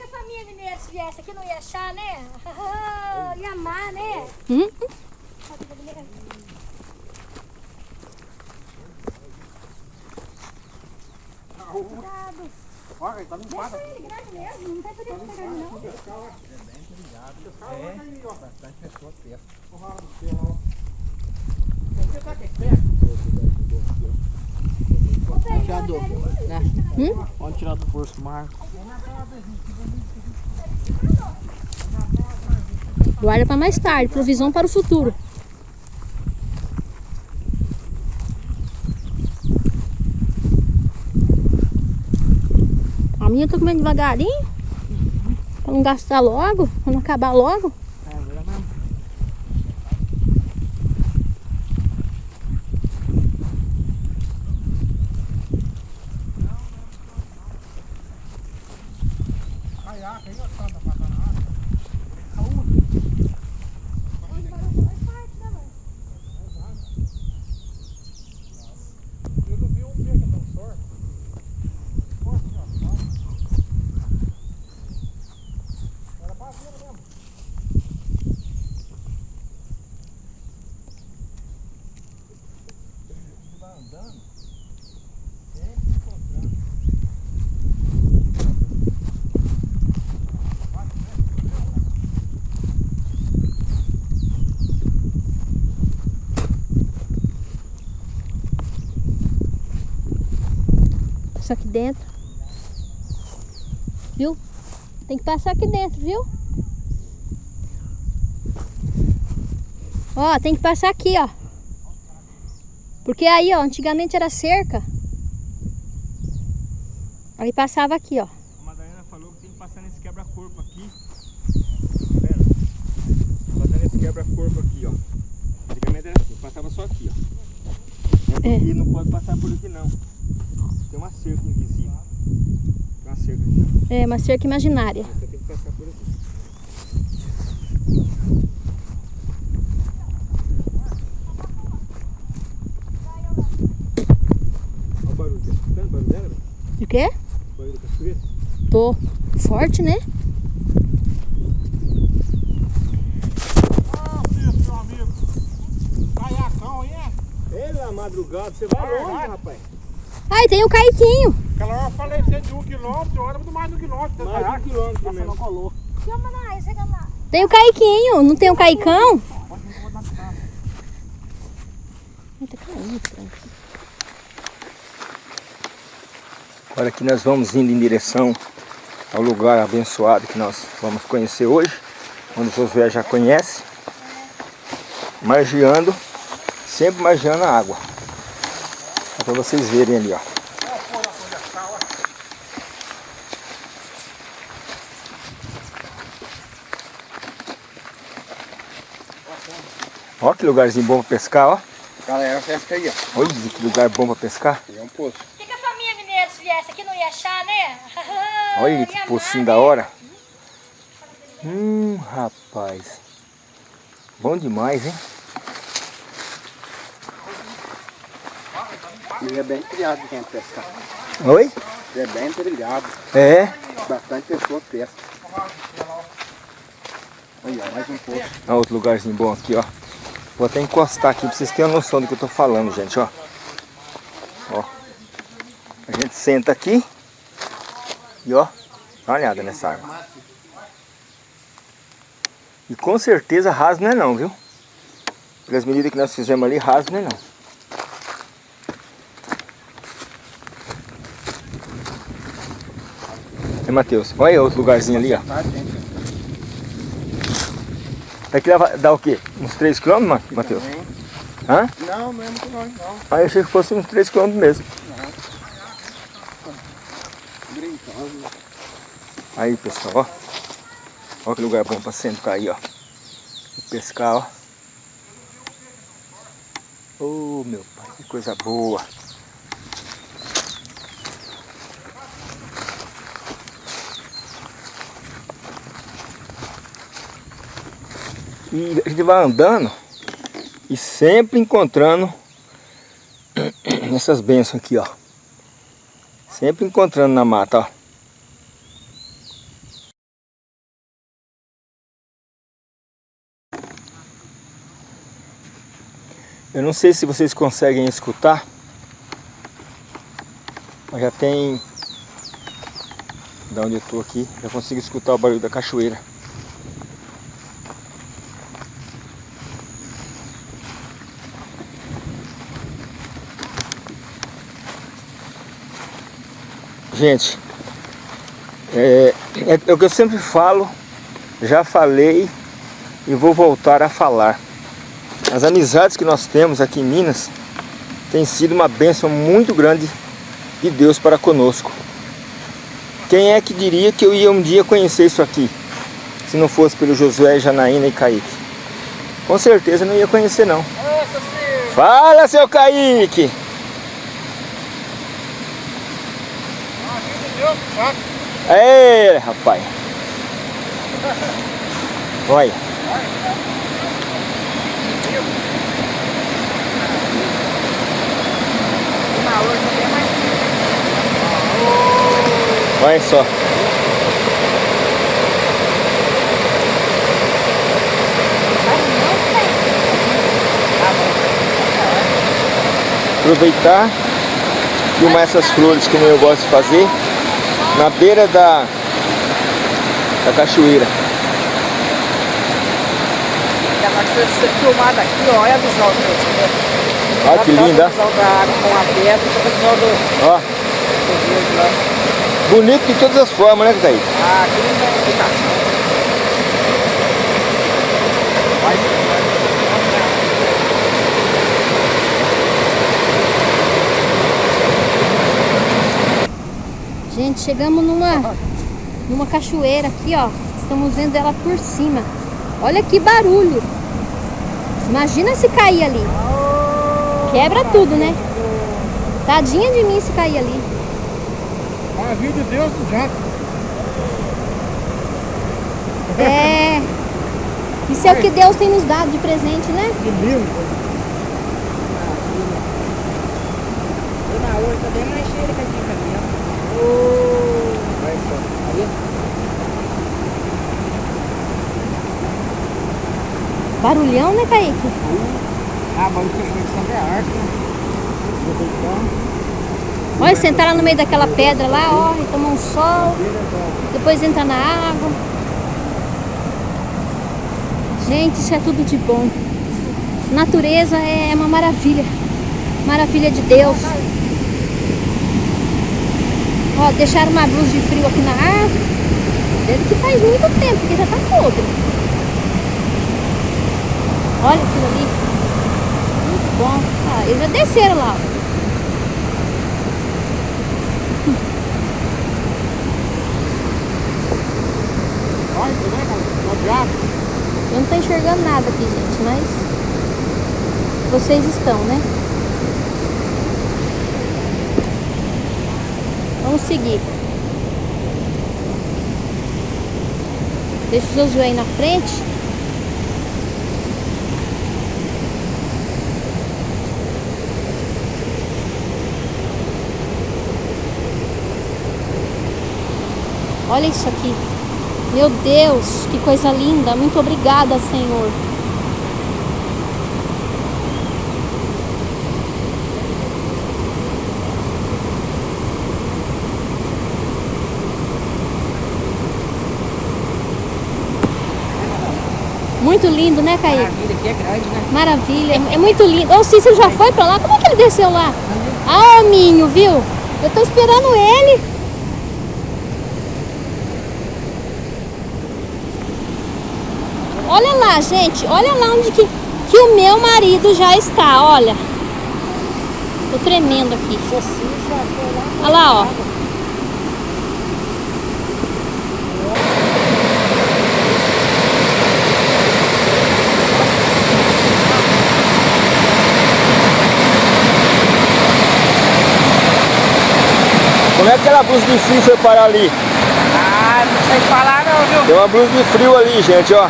[SPEAKER 3] O família mineira se viesse aqui não ia achar, né? ia amar, né?
[SPEAKER 2] Hum?
[SPEAKER 4] Olha, tá limpado.
[SPEAKER 3] Ele grande mesmo, não tem perigo de pegar ele, não.
[SPEAKER 5] Tirador. Né?
[SPEAKER 2] Hum?
[SPEAKER 5] Pode tirar do poço, Marco.
[SPEAKER 2] Guarda para mais tarde, provisão para o futuro. A minha eu tô comendo devagarinho, para não gastar logo, para não acabar logo.
[SPEAKER 5] É, vira mesmo.
[SPEAKER 4] Caiaque aí, ó, tanta patanada. Eu não vi um peixe tão sorte. Nossa, ó, ó. Era baseira mesmo. Ele vai andando, sempre encontrando.
[SPEAKER 2] Isso aqui dentro. Viu? Tem que passar aqui dentro, viu? Ó, tem que passar aqui, ó. Porque aí, ó, antigamente era cerca. Aí passava aqui, ó.
[SPEAKER 1] A Madalena falou que tem que passar nesse quebra-corpo aqui. Tá vendo? Passar nesse quebra-corpo aqui, ó. Antigamente era assim, passava só aqui, ó.
[SPEAKER 2] É.
[SPEAKER 1] E não pode passar por aqui não. Cerca invisível. Tem uma cerca aqui,
[SPEAKER 2] É uma cerca imaginária.
[SPEAKER 1] Você tem que passar por aqui. Olha o barulho. Tá escutando o barulho dela? velho?
[SPEAKER 2] O quê?
[SPEAKER 1] O barulho da cachoeira?
[SPEAKER 2] Tô forte, né?
[SPEAKER 4] Ah, é?
[SPEAKER 1] Madrugada, você vai longe, rapaz.
[SPEAKER 2] Aí tem o Caiquinho.
[SPEAKER 4] Aquela hora eu falei de um quilômetro, agora é muito mais de um quilômetro.
[SPEAKER 1] Mais de um quilômetro
[SPEAKER 4] Nossa, não colou.
[SPEAKER 3] Chama lá, chega lá.
[SPEAKER 2] Tem o Caiquinho. Não tem o Caicão? Ai, tá caindo.
[SPEAKER 1] Olha que nós vamos indo em direção ao lugar abençoado que nós vamos conhecer hoje, onde o Josué já conhece, margeando, sempre margeando a água. É para vocês verem ali, ó. Ó que lugarzinho bom para pescar, ó.
[SPEAKER 5] Galera, pesca aí, ó.
[SPEAKER 1] Olha que lugar bom para pescar.
[SPEAKER 5] Pegar um poço.
[SPEAKER 3] O que, que a família mineira se viesse aqui não ia achar, né?
[SPEAKER 1] Olha que
[SPEAKER 3] amar,
[SPEAKER 1] pocinho
[SPEAKER 3] né?
[SPEAKER 1] da hora. Hum, rapaz. Bom demais, hein?
[SPEAKER 5] Ele é bem criado quem pescar.
[SPEAKER 1] Oi?
[SPEAKER 5] Ele é bem trilhado.
[SPEAKER 1] É.
[SPEAKER 5] Bastante pessoa pesca. Aí, ó, mais um poço.
[SPEAKER 1] Olha outro lugarzinho bom aqui, ó. Vou até encostar aqui pra vocês terem uma noção do que eu tô falando, gente, ó. Ó. A gente senta aqui. E ó, dá uma olhada nessa água. E com certeza raso não é não, viu? Pelas medidas que nós fizemos ali, raso não é não. É, Matheus, olha aí outro lugarzinho ali, ó.
[SPEAKER 5] Tá, gente?
[SPEAKER 1] Daqui dá, dá o quê? Uns 3 km, Ma- Matheus? Hã?
[SPEAKER 5] Não, não é muito longe, não.
[SPEAKER 1] Ah, eu achei que fosse uns 3 km mesmo. Aí, pessoal, ó. Olha que lugar bom pra sentar aí, ó. Pescar, ó. Oh, meu pai, que coisa boa. E a gente vai andando e sempre encontrando essas bênçãos aqui, ó. Sempre encontrando na mata, ó. Eu não sei se vocês conseguem escutar. Mas já tem... Da onde eu estou aqui, já consigo escutar o barulho da cachoeira. Gente, é, é, é o que eu sempre falo, já falei e vou voltar a falar. As amizades que nós temos aqui em Minas tem sido uma bênção muito grande de Deus para conosco. Quem é que diria que eu ia um dia conhecer isso aqui? Se não fosse pelo Josué, Janaína e Kaique. Com certeza não ia conhecer não. Fala, seu Kaique! Ei, rapaz. Olha. Olha só. Aproveitar, filmar essas flores como eu gosto de fazer na beira da, da cachoeira.
[SPEAKER 5] Você ser filmada aqui, ó, olha a visão tive.
[SPEAKER 1] Olha que linda.
[SPEAKER 5] A visão da água com a pedra, a visão do...
[SPEAKER 1] Ó. Bonito de todas as formas, né, Thaís?
[SPEAKER 5] Ah, que linda
[SPEAKER 2] Gente, chegamos numa, numa cachoeira aqui, ó. Estamos vendo ela por cima. Olha que barulho. Imagina se cair ali. Quebra tudo, né? Tadinha de mim se cair ali.
[SPEAKER 4] Maravilha de Deus do jato.
[SPEAKER 2] É. Isso é o que Deus tem nos dado de presente, né?
[SPEAKER 4] Que lindo.
[SPEAKER 5] Na outra bem mais cheia que aqui caminhando.
[SPEAKER 4] Vai só.
[SPEAKER 5] Aí,
[SPEAKER 2] Barulhão, né, Kaique?
[SPEAKER 4] Ah, mas isso é a arte?
[SPEAKER 2] Olha, sentar lá no meio daquela pedra lá, ó, e tomar um sol. Depois entrar na água. Gente, isso é tudo de bom. Natureza é uma maravilha. Maravilha de Deus. Ó, deixaram uma blusa de frio aqui na árvore. Deve que faz muito tempo, porque já tá podre. Olha aquilo ali. Muito bom. Ah, eles já desceram lá.
[SPEAKER 4] Olha, diabo.
[SPEAKER 2] Eu não tô enxergando nada aqui, gente, mas vocês estão, né? Vamos seguir. Deixa o Josué aí na frente. Olha isso aqui. Meu Deus, que coisa linda. Muito obrigada, Senhor. Muito lindo, né, Caí?
[SPEAKER 5] maravilha aqui é grande, né?
[SPEAKER 2] Maravilha. É muito lindo. Ô, o Cícero já foi pra lá? Como é que ele desceu lá? Ah, o Minho, viu? Eu tô esperando ele. Olha lá, gente. Olha lá onde que, que o meu marido já está. Olha. Tô tremendo aqui. Olha lá, ó.
[SPEAKER 1] é aquela blusa de frio foi parar ali?
[SPEAKER 5] Ah, não sei falar não, viu?
[SPEAKER 1] Tem uma blusa de frio ali, gente, ó.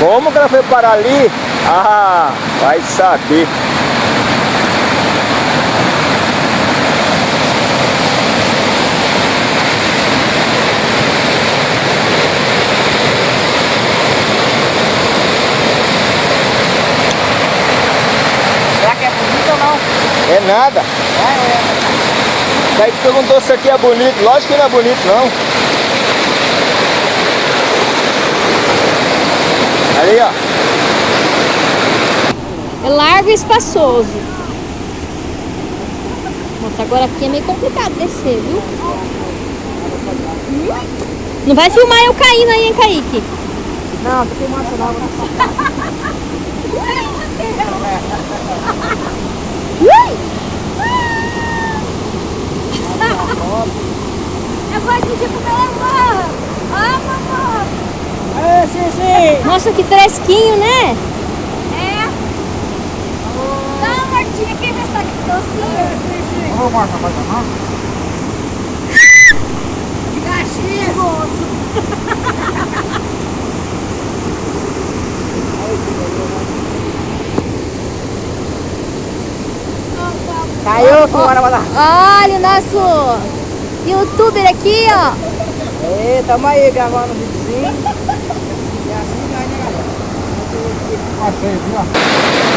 [SPEAKER 1] Como que ela foi parar ali? Ah, vai saber. Será que é bonito ou não? É nada. Daí perguntou se aqui é bonito. Lógico que não é bonito, não. Ali, ó.
[SPEAKER 2] É largo e espaçoso. Nossa, agora aqui é meio complicado descer, viu? Não vai filmar eu caindo aí, hein, Kaique?
[SPEAKER 5] Não, tô filmando não.
[SPEAKER 2] Ui! Eu pro meu amor. Ah, mamãe.
[SPEAKER 5] É, sim, sim.
[SPEAKER 2] Nossa, que fresquinho, né?
[SPEAKER 3] É. Dá uma mordidinha aqui, ver se tá aqui docinho.
[SPEAKER 5] Vamos mais rapaz, não?
[SPEAKER 3] De.
[SPEAKER 5] Caiu, senhora, vai lá.
[SPEAKER 2] Olha o nosso youtuber aqui, ó.
[SPEAKER 5] É, tamo aí gravando o videozinho. E assim vai, né, galera? Achei, viu?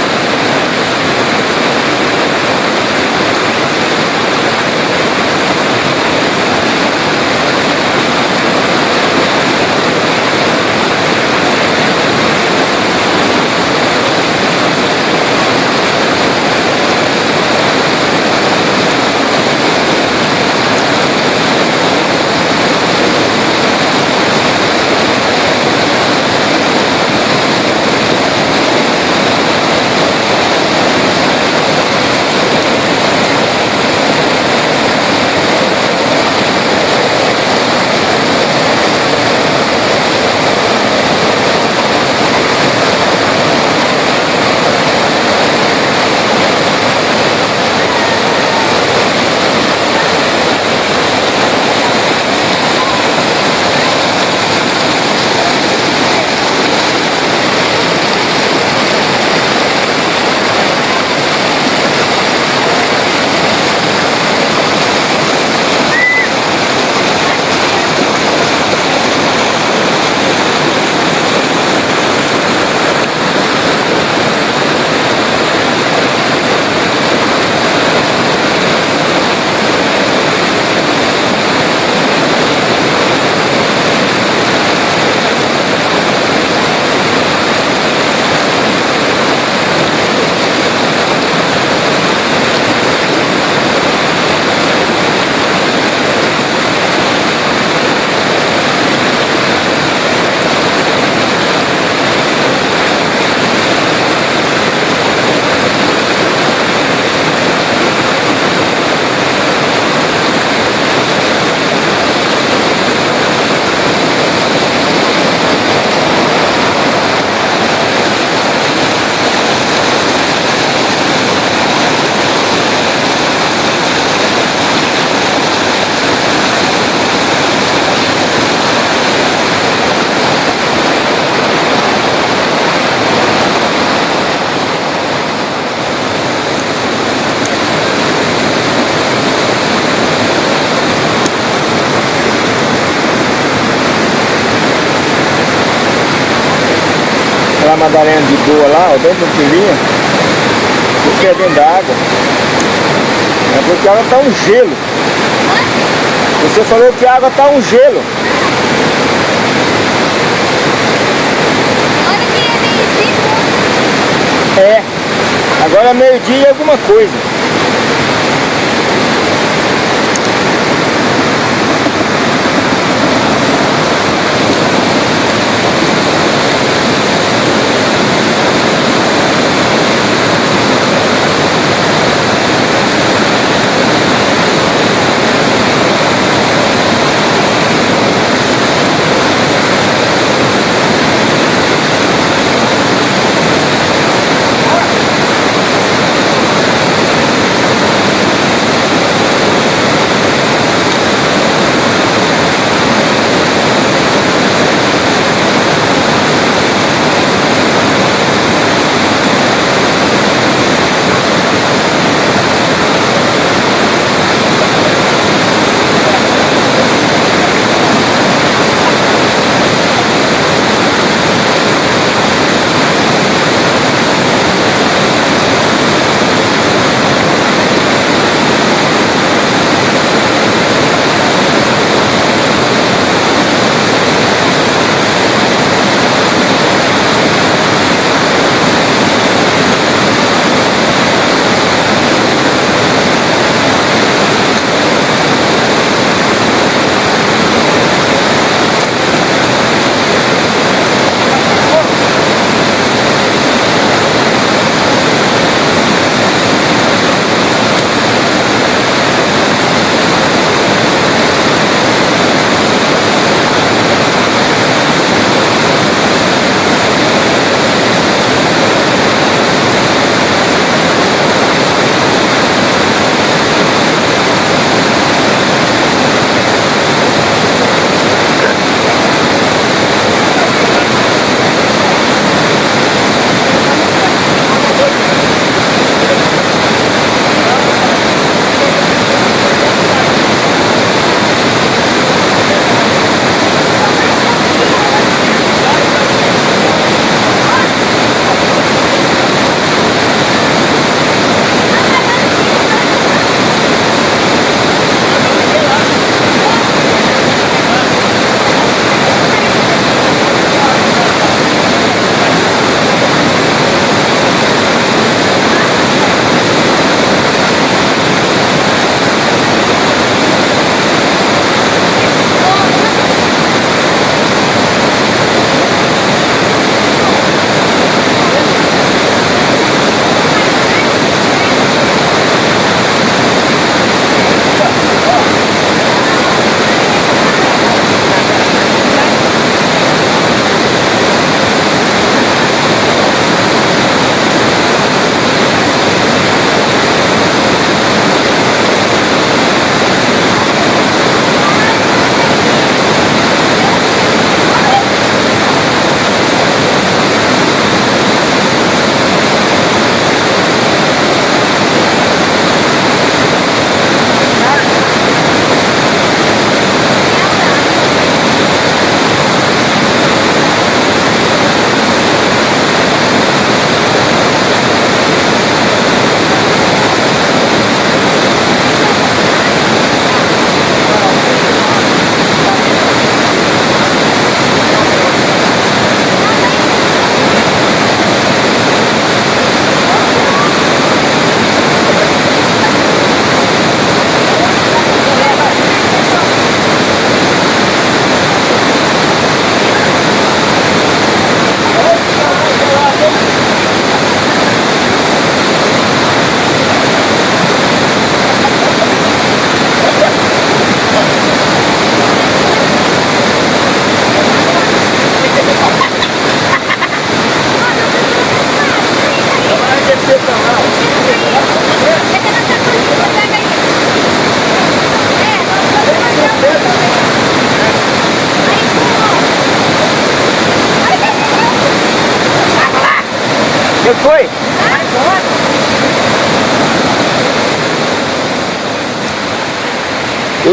[SPEAKER 1] Ó, dentro do filhinho. Porque é dentro da água. É porque a água tá um gelo. Você falou que a água tá um gelo.
[SPEAKER 2] É meio
[SPEAKER 1] É. Agora é meio-dia e alguma coisa.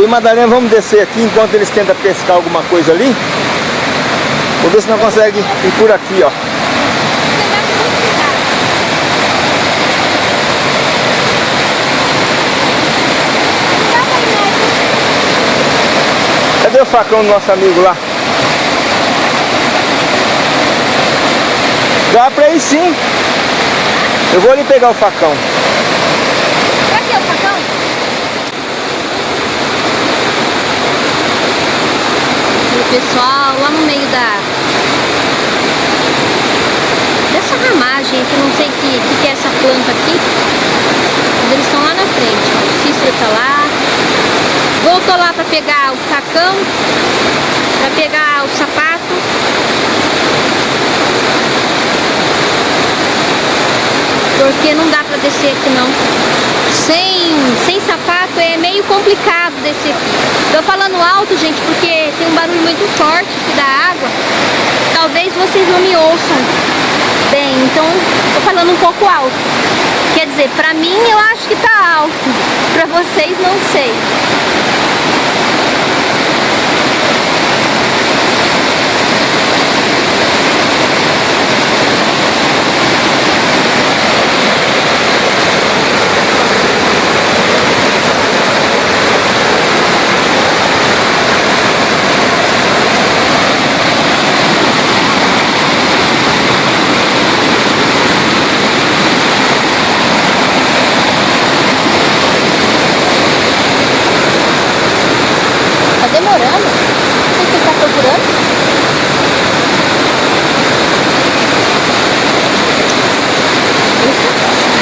[SPEAKER 1] Madalena vamos descer aqui enquanto eles tentam pescar alguma coisa ali. Vou ver se não consegue ir por aqui, ó. Cadê o facão do nosso amigo lá? Dá pra ir sim. Eu vou ali pegar o facão.
[SPEAKER 2] Cadê o facão? E o pessoal lá no meio da... Dessa ramagem que não sei que, que, é essa planta aqui. Mas eles estão lá na frente. ó. O Cícero tá lá. Voltou lá pra pegar o facão. Pra pegar o sapato. Porque não dá pra descer aqui não. Sem, sem sapato é meio complicado descer aqui. Tô falando alto, gente, porque tem um barulho muito forte aqui da água. Talvez vocês não me ouçam bem, então tô falando um pouco alto. Quer dizer, pra mim eu acho que tá alto. Pra vocês não sei. Tá demorando? O que você tá procurando?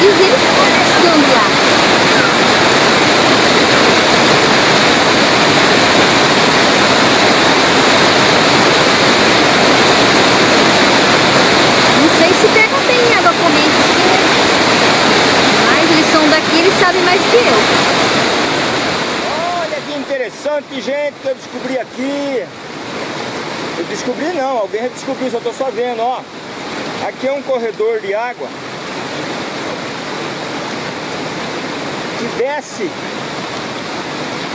[SPEAKER 2] E os eles estão pescando lá. Não sei se pega bem água corrente assim, né? Mas eles são daqui, eles sabem mais que eu.
[SPEAKER 1] Olha que interessante, gente, que eu descobri aqui. Eu descobri não, alguém já só vendo, ó. Aqui é um corredor de água que desce,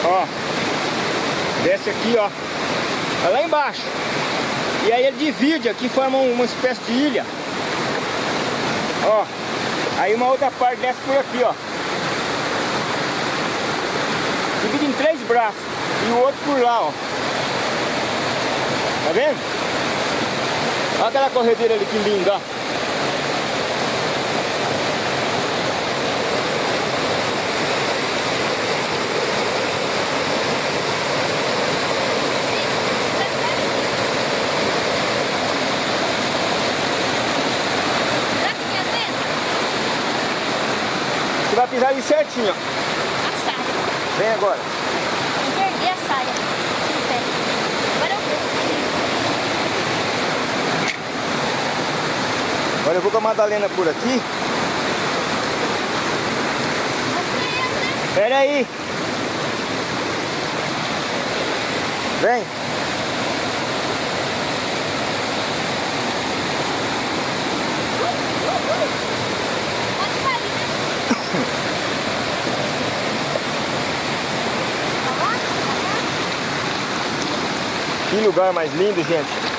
[SPEAKER 1] ó, desce aqui, ó, é lá embaixo. E aí ele divide aqui, forma um- uma espécie de ilha. Ó, aí uma outra parte desce por aqui, ó. Divide em três braços e o outro por lá, ó. Tá vendo? Olha aquela corredeira ali que linda, ó. Você vai pisar ali certinho, ó. Vem agora.
[SPEAKER 2] Eu perdi a saia. No pé. Agora eu vou.
[SPEAKER 1] Agora eu vou com a Madalena por aqui. Pera aí. Vem. Que lugar mais lindo, gente.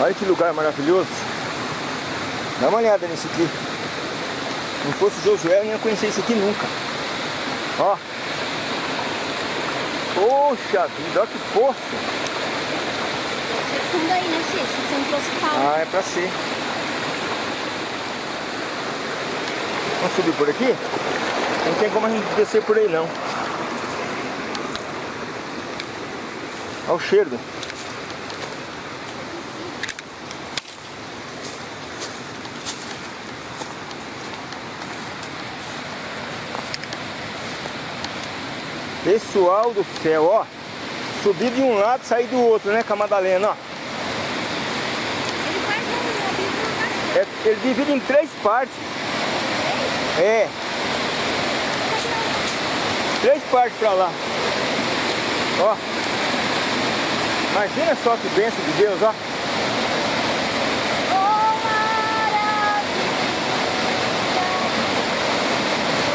[SPEAKER 1] Olha que lugar maravilhoso. Dá uma olhada nisso aqui. Se não fosse o Josué, eu não ia conhecer isso aqui nunca. Ó. Poxa vida, olha que poço.
[SPEAKER 2] Fundo aí, né, Cícero? Você não trouxe pau.
[SPEAKER 1] Ah, é pra ser. Vamos subir por aqui? Não tem como a gente descer por aí não. Olha o cheiro. Pessoal do céu, ó. Subir de um lado, sair do outro, né, com a Madalena, ó.
[SPEAKER 2] Ele
[SPEAKER 1] É ele divide em três partes. É. Três partes pra lá. Ó. Imagina só que bênção de Deus, ó.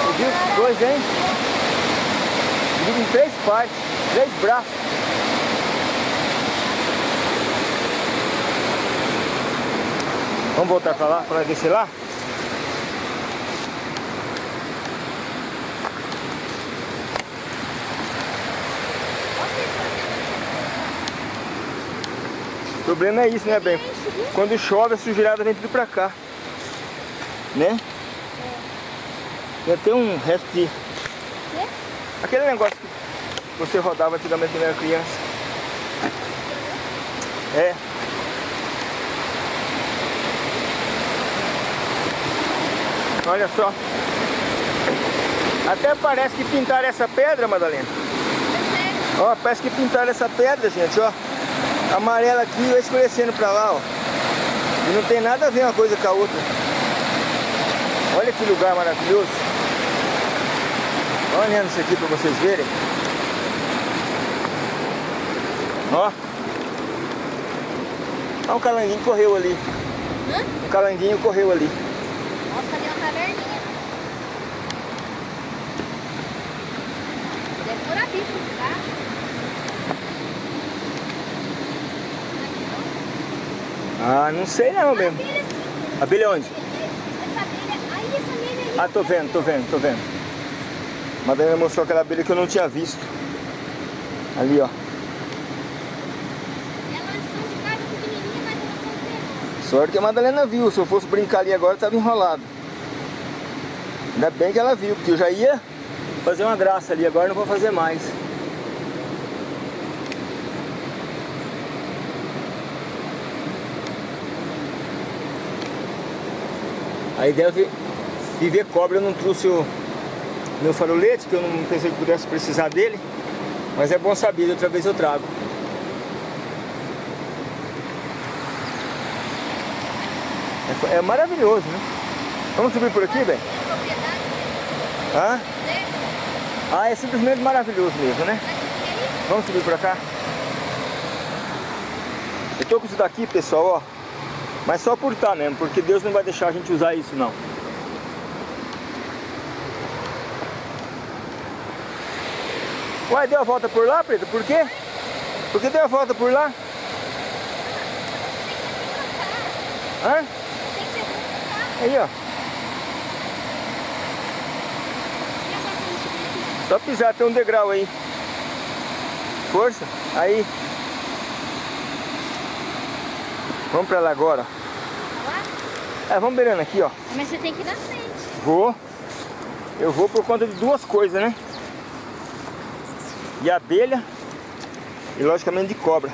[SPEAKER 1] Você viu? Dois, hein? Divide em três partes, três braços. Vamos voltar pra lá, pra descer lá? O problema é isso, né, bem? Quando chove, a sujeirada vem tudo pra cá. Né? Já tem um resto de... Aquele negócio que você rodava antigamente quando era criança. É. Olha só. Até parece que pintaram essa pedra, Madalena. Ó, parece que pintaram essa pedra, gente, ó. Amarela aqui vai escurecendo pra lá, ó. E não tem nada a ver uma coisa com a outra. Olha que lugar maravilhoso. Olhando isso aqui pra vocês verem. Ó. Olha um calanguinho correu ali.
[SPEAKER 2] Hã?
[SPEAKER 1] Um calanguinho correu ali.
[SPEAKER 2] Nossa, ali é uma caverninha. Deve morar bicho, tá?
[SPEAKER 1] Ah, não sei não mesmo.
[SPEAKER 2] Abelha sim.
[SPEAKER 1] Abelha onde?
[SPEAKER 2] Essa abelha. Aí essa abelha ali.
[SPEAKER 1] Ah, tô vendo, tô vendo, tô vendo. Madalena mostrou aquela abelha que eu não tinha visto. Ali, ó. Sorte que a Madalena viu. Se eu fosse brincar ali agora, tava enrolado. Ainda bem que ela viu, porque eu já ia fazer uma graça ali. Agora não vou fazer mais. A ideia de de ver cobra, eu não trouxe o meu farolete, que eu não pensei que pudesse precisar dele. Mas é bom saber, outra vez eu trago. É, é maravilhoso, né? Vamos subir por aqui, bem?
[SPEAKER 2] Dele?
[SPEAKER 1] Ah, é simplesmente maravilhoso mesmo, né? Vamos subir pra cá? Eu tô com isso daqui, pessoal, ó. Mas só por estar mesmo, porque Deus não vai deixar a gente usar isso, não. Uai, deu a volta por lá, Preto? Por quê? Por que deu a volta por lá? Hã?
[SPEAKER 2] Tem que ser bom?
[SPEAKER 1] Aí, ó. Só pisar, tem um degrau aí. Força. Aí. Vamos pra lá agora. É, vamos beirando aqui, ó.
[SPEAKER 2] Mas você tem que ir na frente.
[SPEAKER 1] Vou. Eu vou por conta de duas coisas, né? De abelha e logicamente de cobra.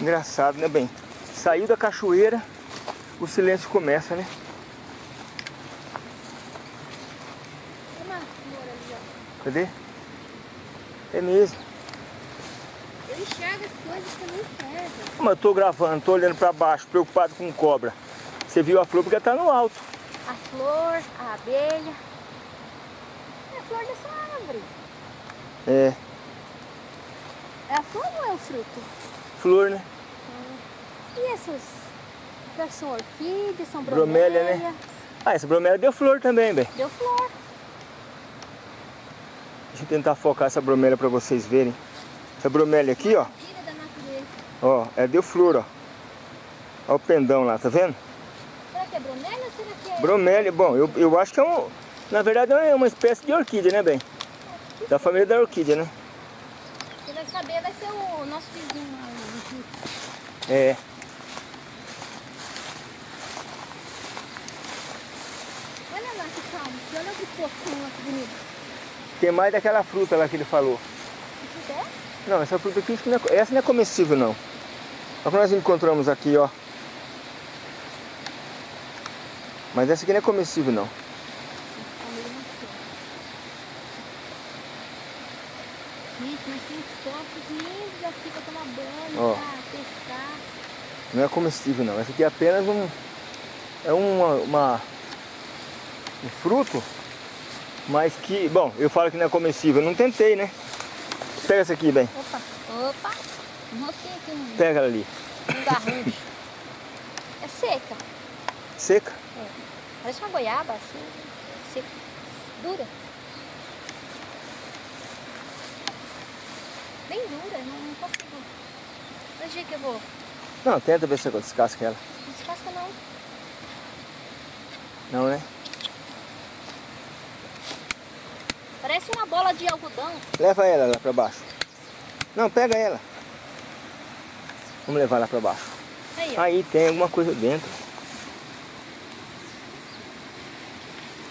[SPEAKER 1] Engraçado, né, bem? Saiu da cachoeira, o silêncio começa, né? Cadê? É mesmo.
[SPEAKER 2] Coisas que eu
[SPEAKER 1] tô gravando, tô olhando pra baixo, preocupado com cobra. Você viu a flor porque tá no alto.
[SPEAKER 2] A flor, a abelha. É a flor dessa árvore.
[SPEAKER 1] É,
[SPEAKER 2] É a flor ou é o fruto?
[SPEAKER 1] flor, né?
[SPEAKER 2] E essas? São orquídeas, são
[SPEAKER 1] Bromélia,
[SPEAKER 2] bromélia.
[SPEAKER 1] né? Ah, essa bromélia deu flor também, bem.
[SPEAKER 2] Deu flor.
[SPEAKER 1] Deixa eu tentar focar essa bromélia pra vocês verem. Essa bromélia aqui, ó. Ó, é deu flor, ó. Ó o pendão lá, tá vendo?
[SPEAKER 2] Será que é bromélia ou será que é...
[SPEAKER 1] Bromélia, bom, eu, eu acho que é um... Na verdade é uma espécie de orquídea, né, bem? Da família da orquídea, né?
[SPEAKER 2] Quem vai saber vai ser o nosso vizinho lá.
[SPEAKER 1] É.
[SPEAKER 2] Olha lá que calmo. Olha que fofão lá, que bonito.
[SPEAKER 1] Tem mais daquela fruta lá que ele falou.
[SPEAKER 2] Isso é?
[SPEAKER 1] Não, essa fruta aqui, é, essa não é comestível, não. Só que nós encontramos aqui, ó. Mas essa aqui não é comestível, não. Ó, não é comestível não, essa aqui é apenas um, é uma, uma um fruto, mas que, bom, eu falo que não é comestível, eu não tentei, né? Pega essa aqui, bem.
[SPEAKER 2] Opa, opa. Enrosquei aqui um,
[SPEAKER 1] Pega ela ali.
[SPEAKER 2] um. É seca.
[SPEAKER 1] Seca?
[SPEAKER 2] Parece uma goiaba, assim, seca. Dura. Bem dura, não, não consigo. Mas jeito que eu vou.
[SPEAKER 1] Não, tenta ver se eu descasca ela.
[SPEAKER 2] Não descasca não.
[SPEAKER 1] Não, né?
[SPEAKER 2] Parece uma bola de algodão.
[SPEAKER 1] Leva ela lá pra baixo. Não, pega ela. Vamos levar lá pra baixo.
[SPEAKER 2] Aí.
[SPEAKER 1] Aí tem alguma coisa dentro.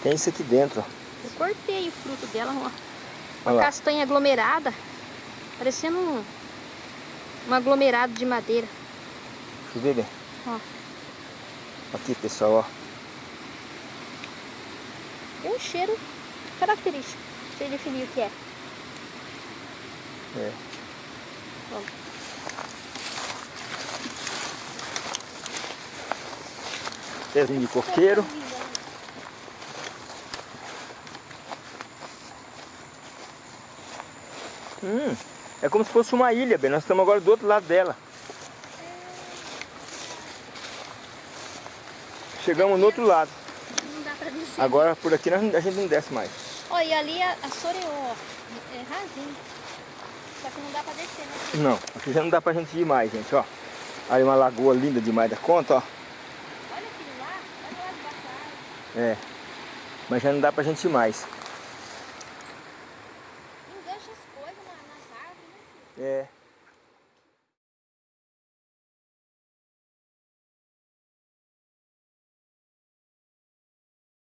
[SPEAKER 1] Tem isso aqui dentro, ó.
[SPEAKER 2] Eu cortei o fruto dela, ó.
[SPEAKER 1] Olha
[SPEAKER 2] Uma
[SPEAKER 1] lá.
[SPEAKER 2] castanha aglomerada. Parecendo um, um aglomerado de madeira.
[SPEAKER 1] Deixa eu ver bem.
[SPEAKER 2] Ó.
[SPEAKER 1] Aqui, pessoal, ó.
[SPEAKER 2] Tem um cheiro característico. Pra você definir o que é.
[SPEAKER 1] É.
[SPEAKER 2] Ó.
[SPEAKER 1] Pezinho de coqueiro. Hum, é como se fosse uma ilha, bem. Nós estamos agora do outro lado dela. Chegamos no outro lado.
[SPEAKER 2] Não dá pra descer.
[SPEAKER 1] Agora por aqui nós- a gente não desce mais.
[SPEAKER 2] Ó, e ali a, a. É rasinho. Só que não dá pra descer, né?
[SPEAKER 1] Não, aqui já não dá pra gente ir mais, gente, ó. Aí uma lagoa linda demais da conta, ó.
[SPEAKER 2] Olha aquilo lá, olha lá de baixo da árvore.
[SPEAKER 1] É. Mas já não dá pra gente ir mais.
[SPEAKER 2] Engancha as coisas na- nas árvores, né? filho?
[SPEAKER 1] É.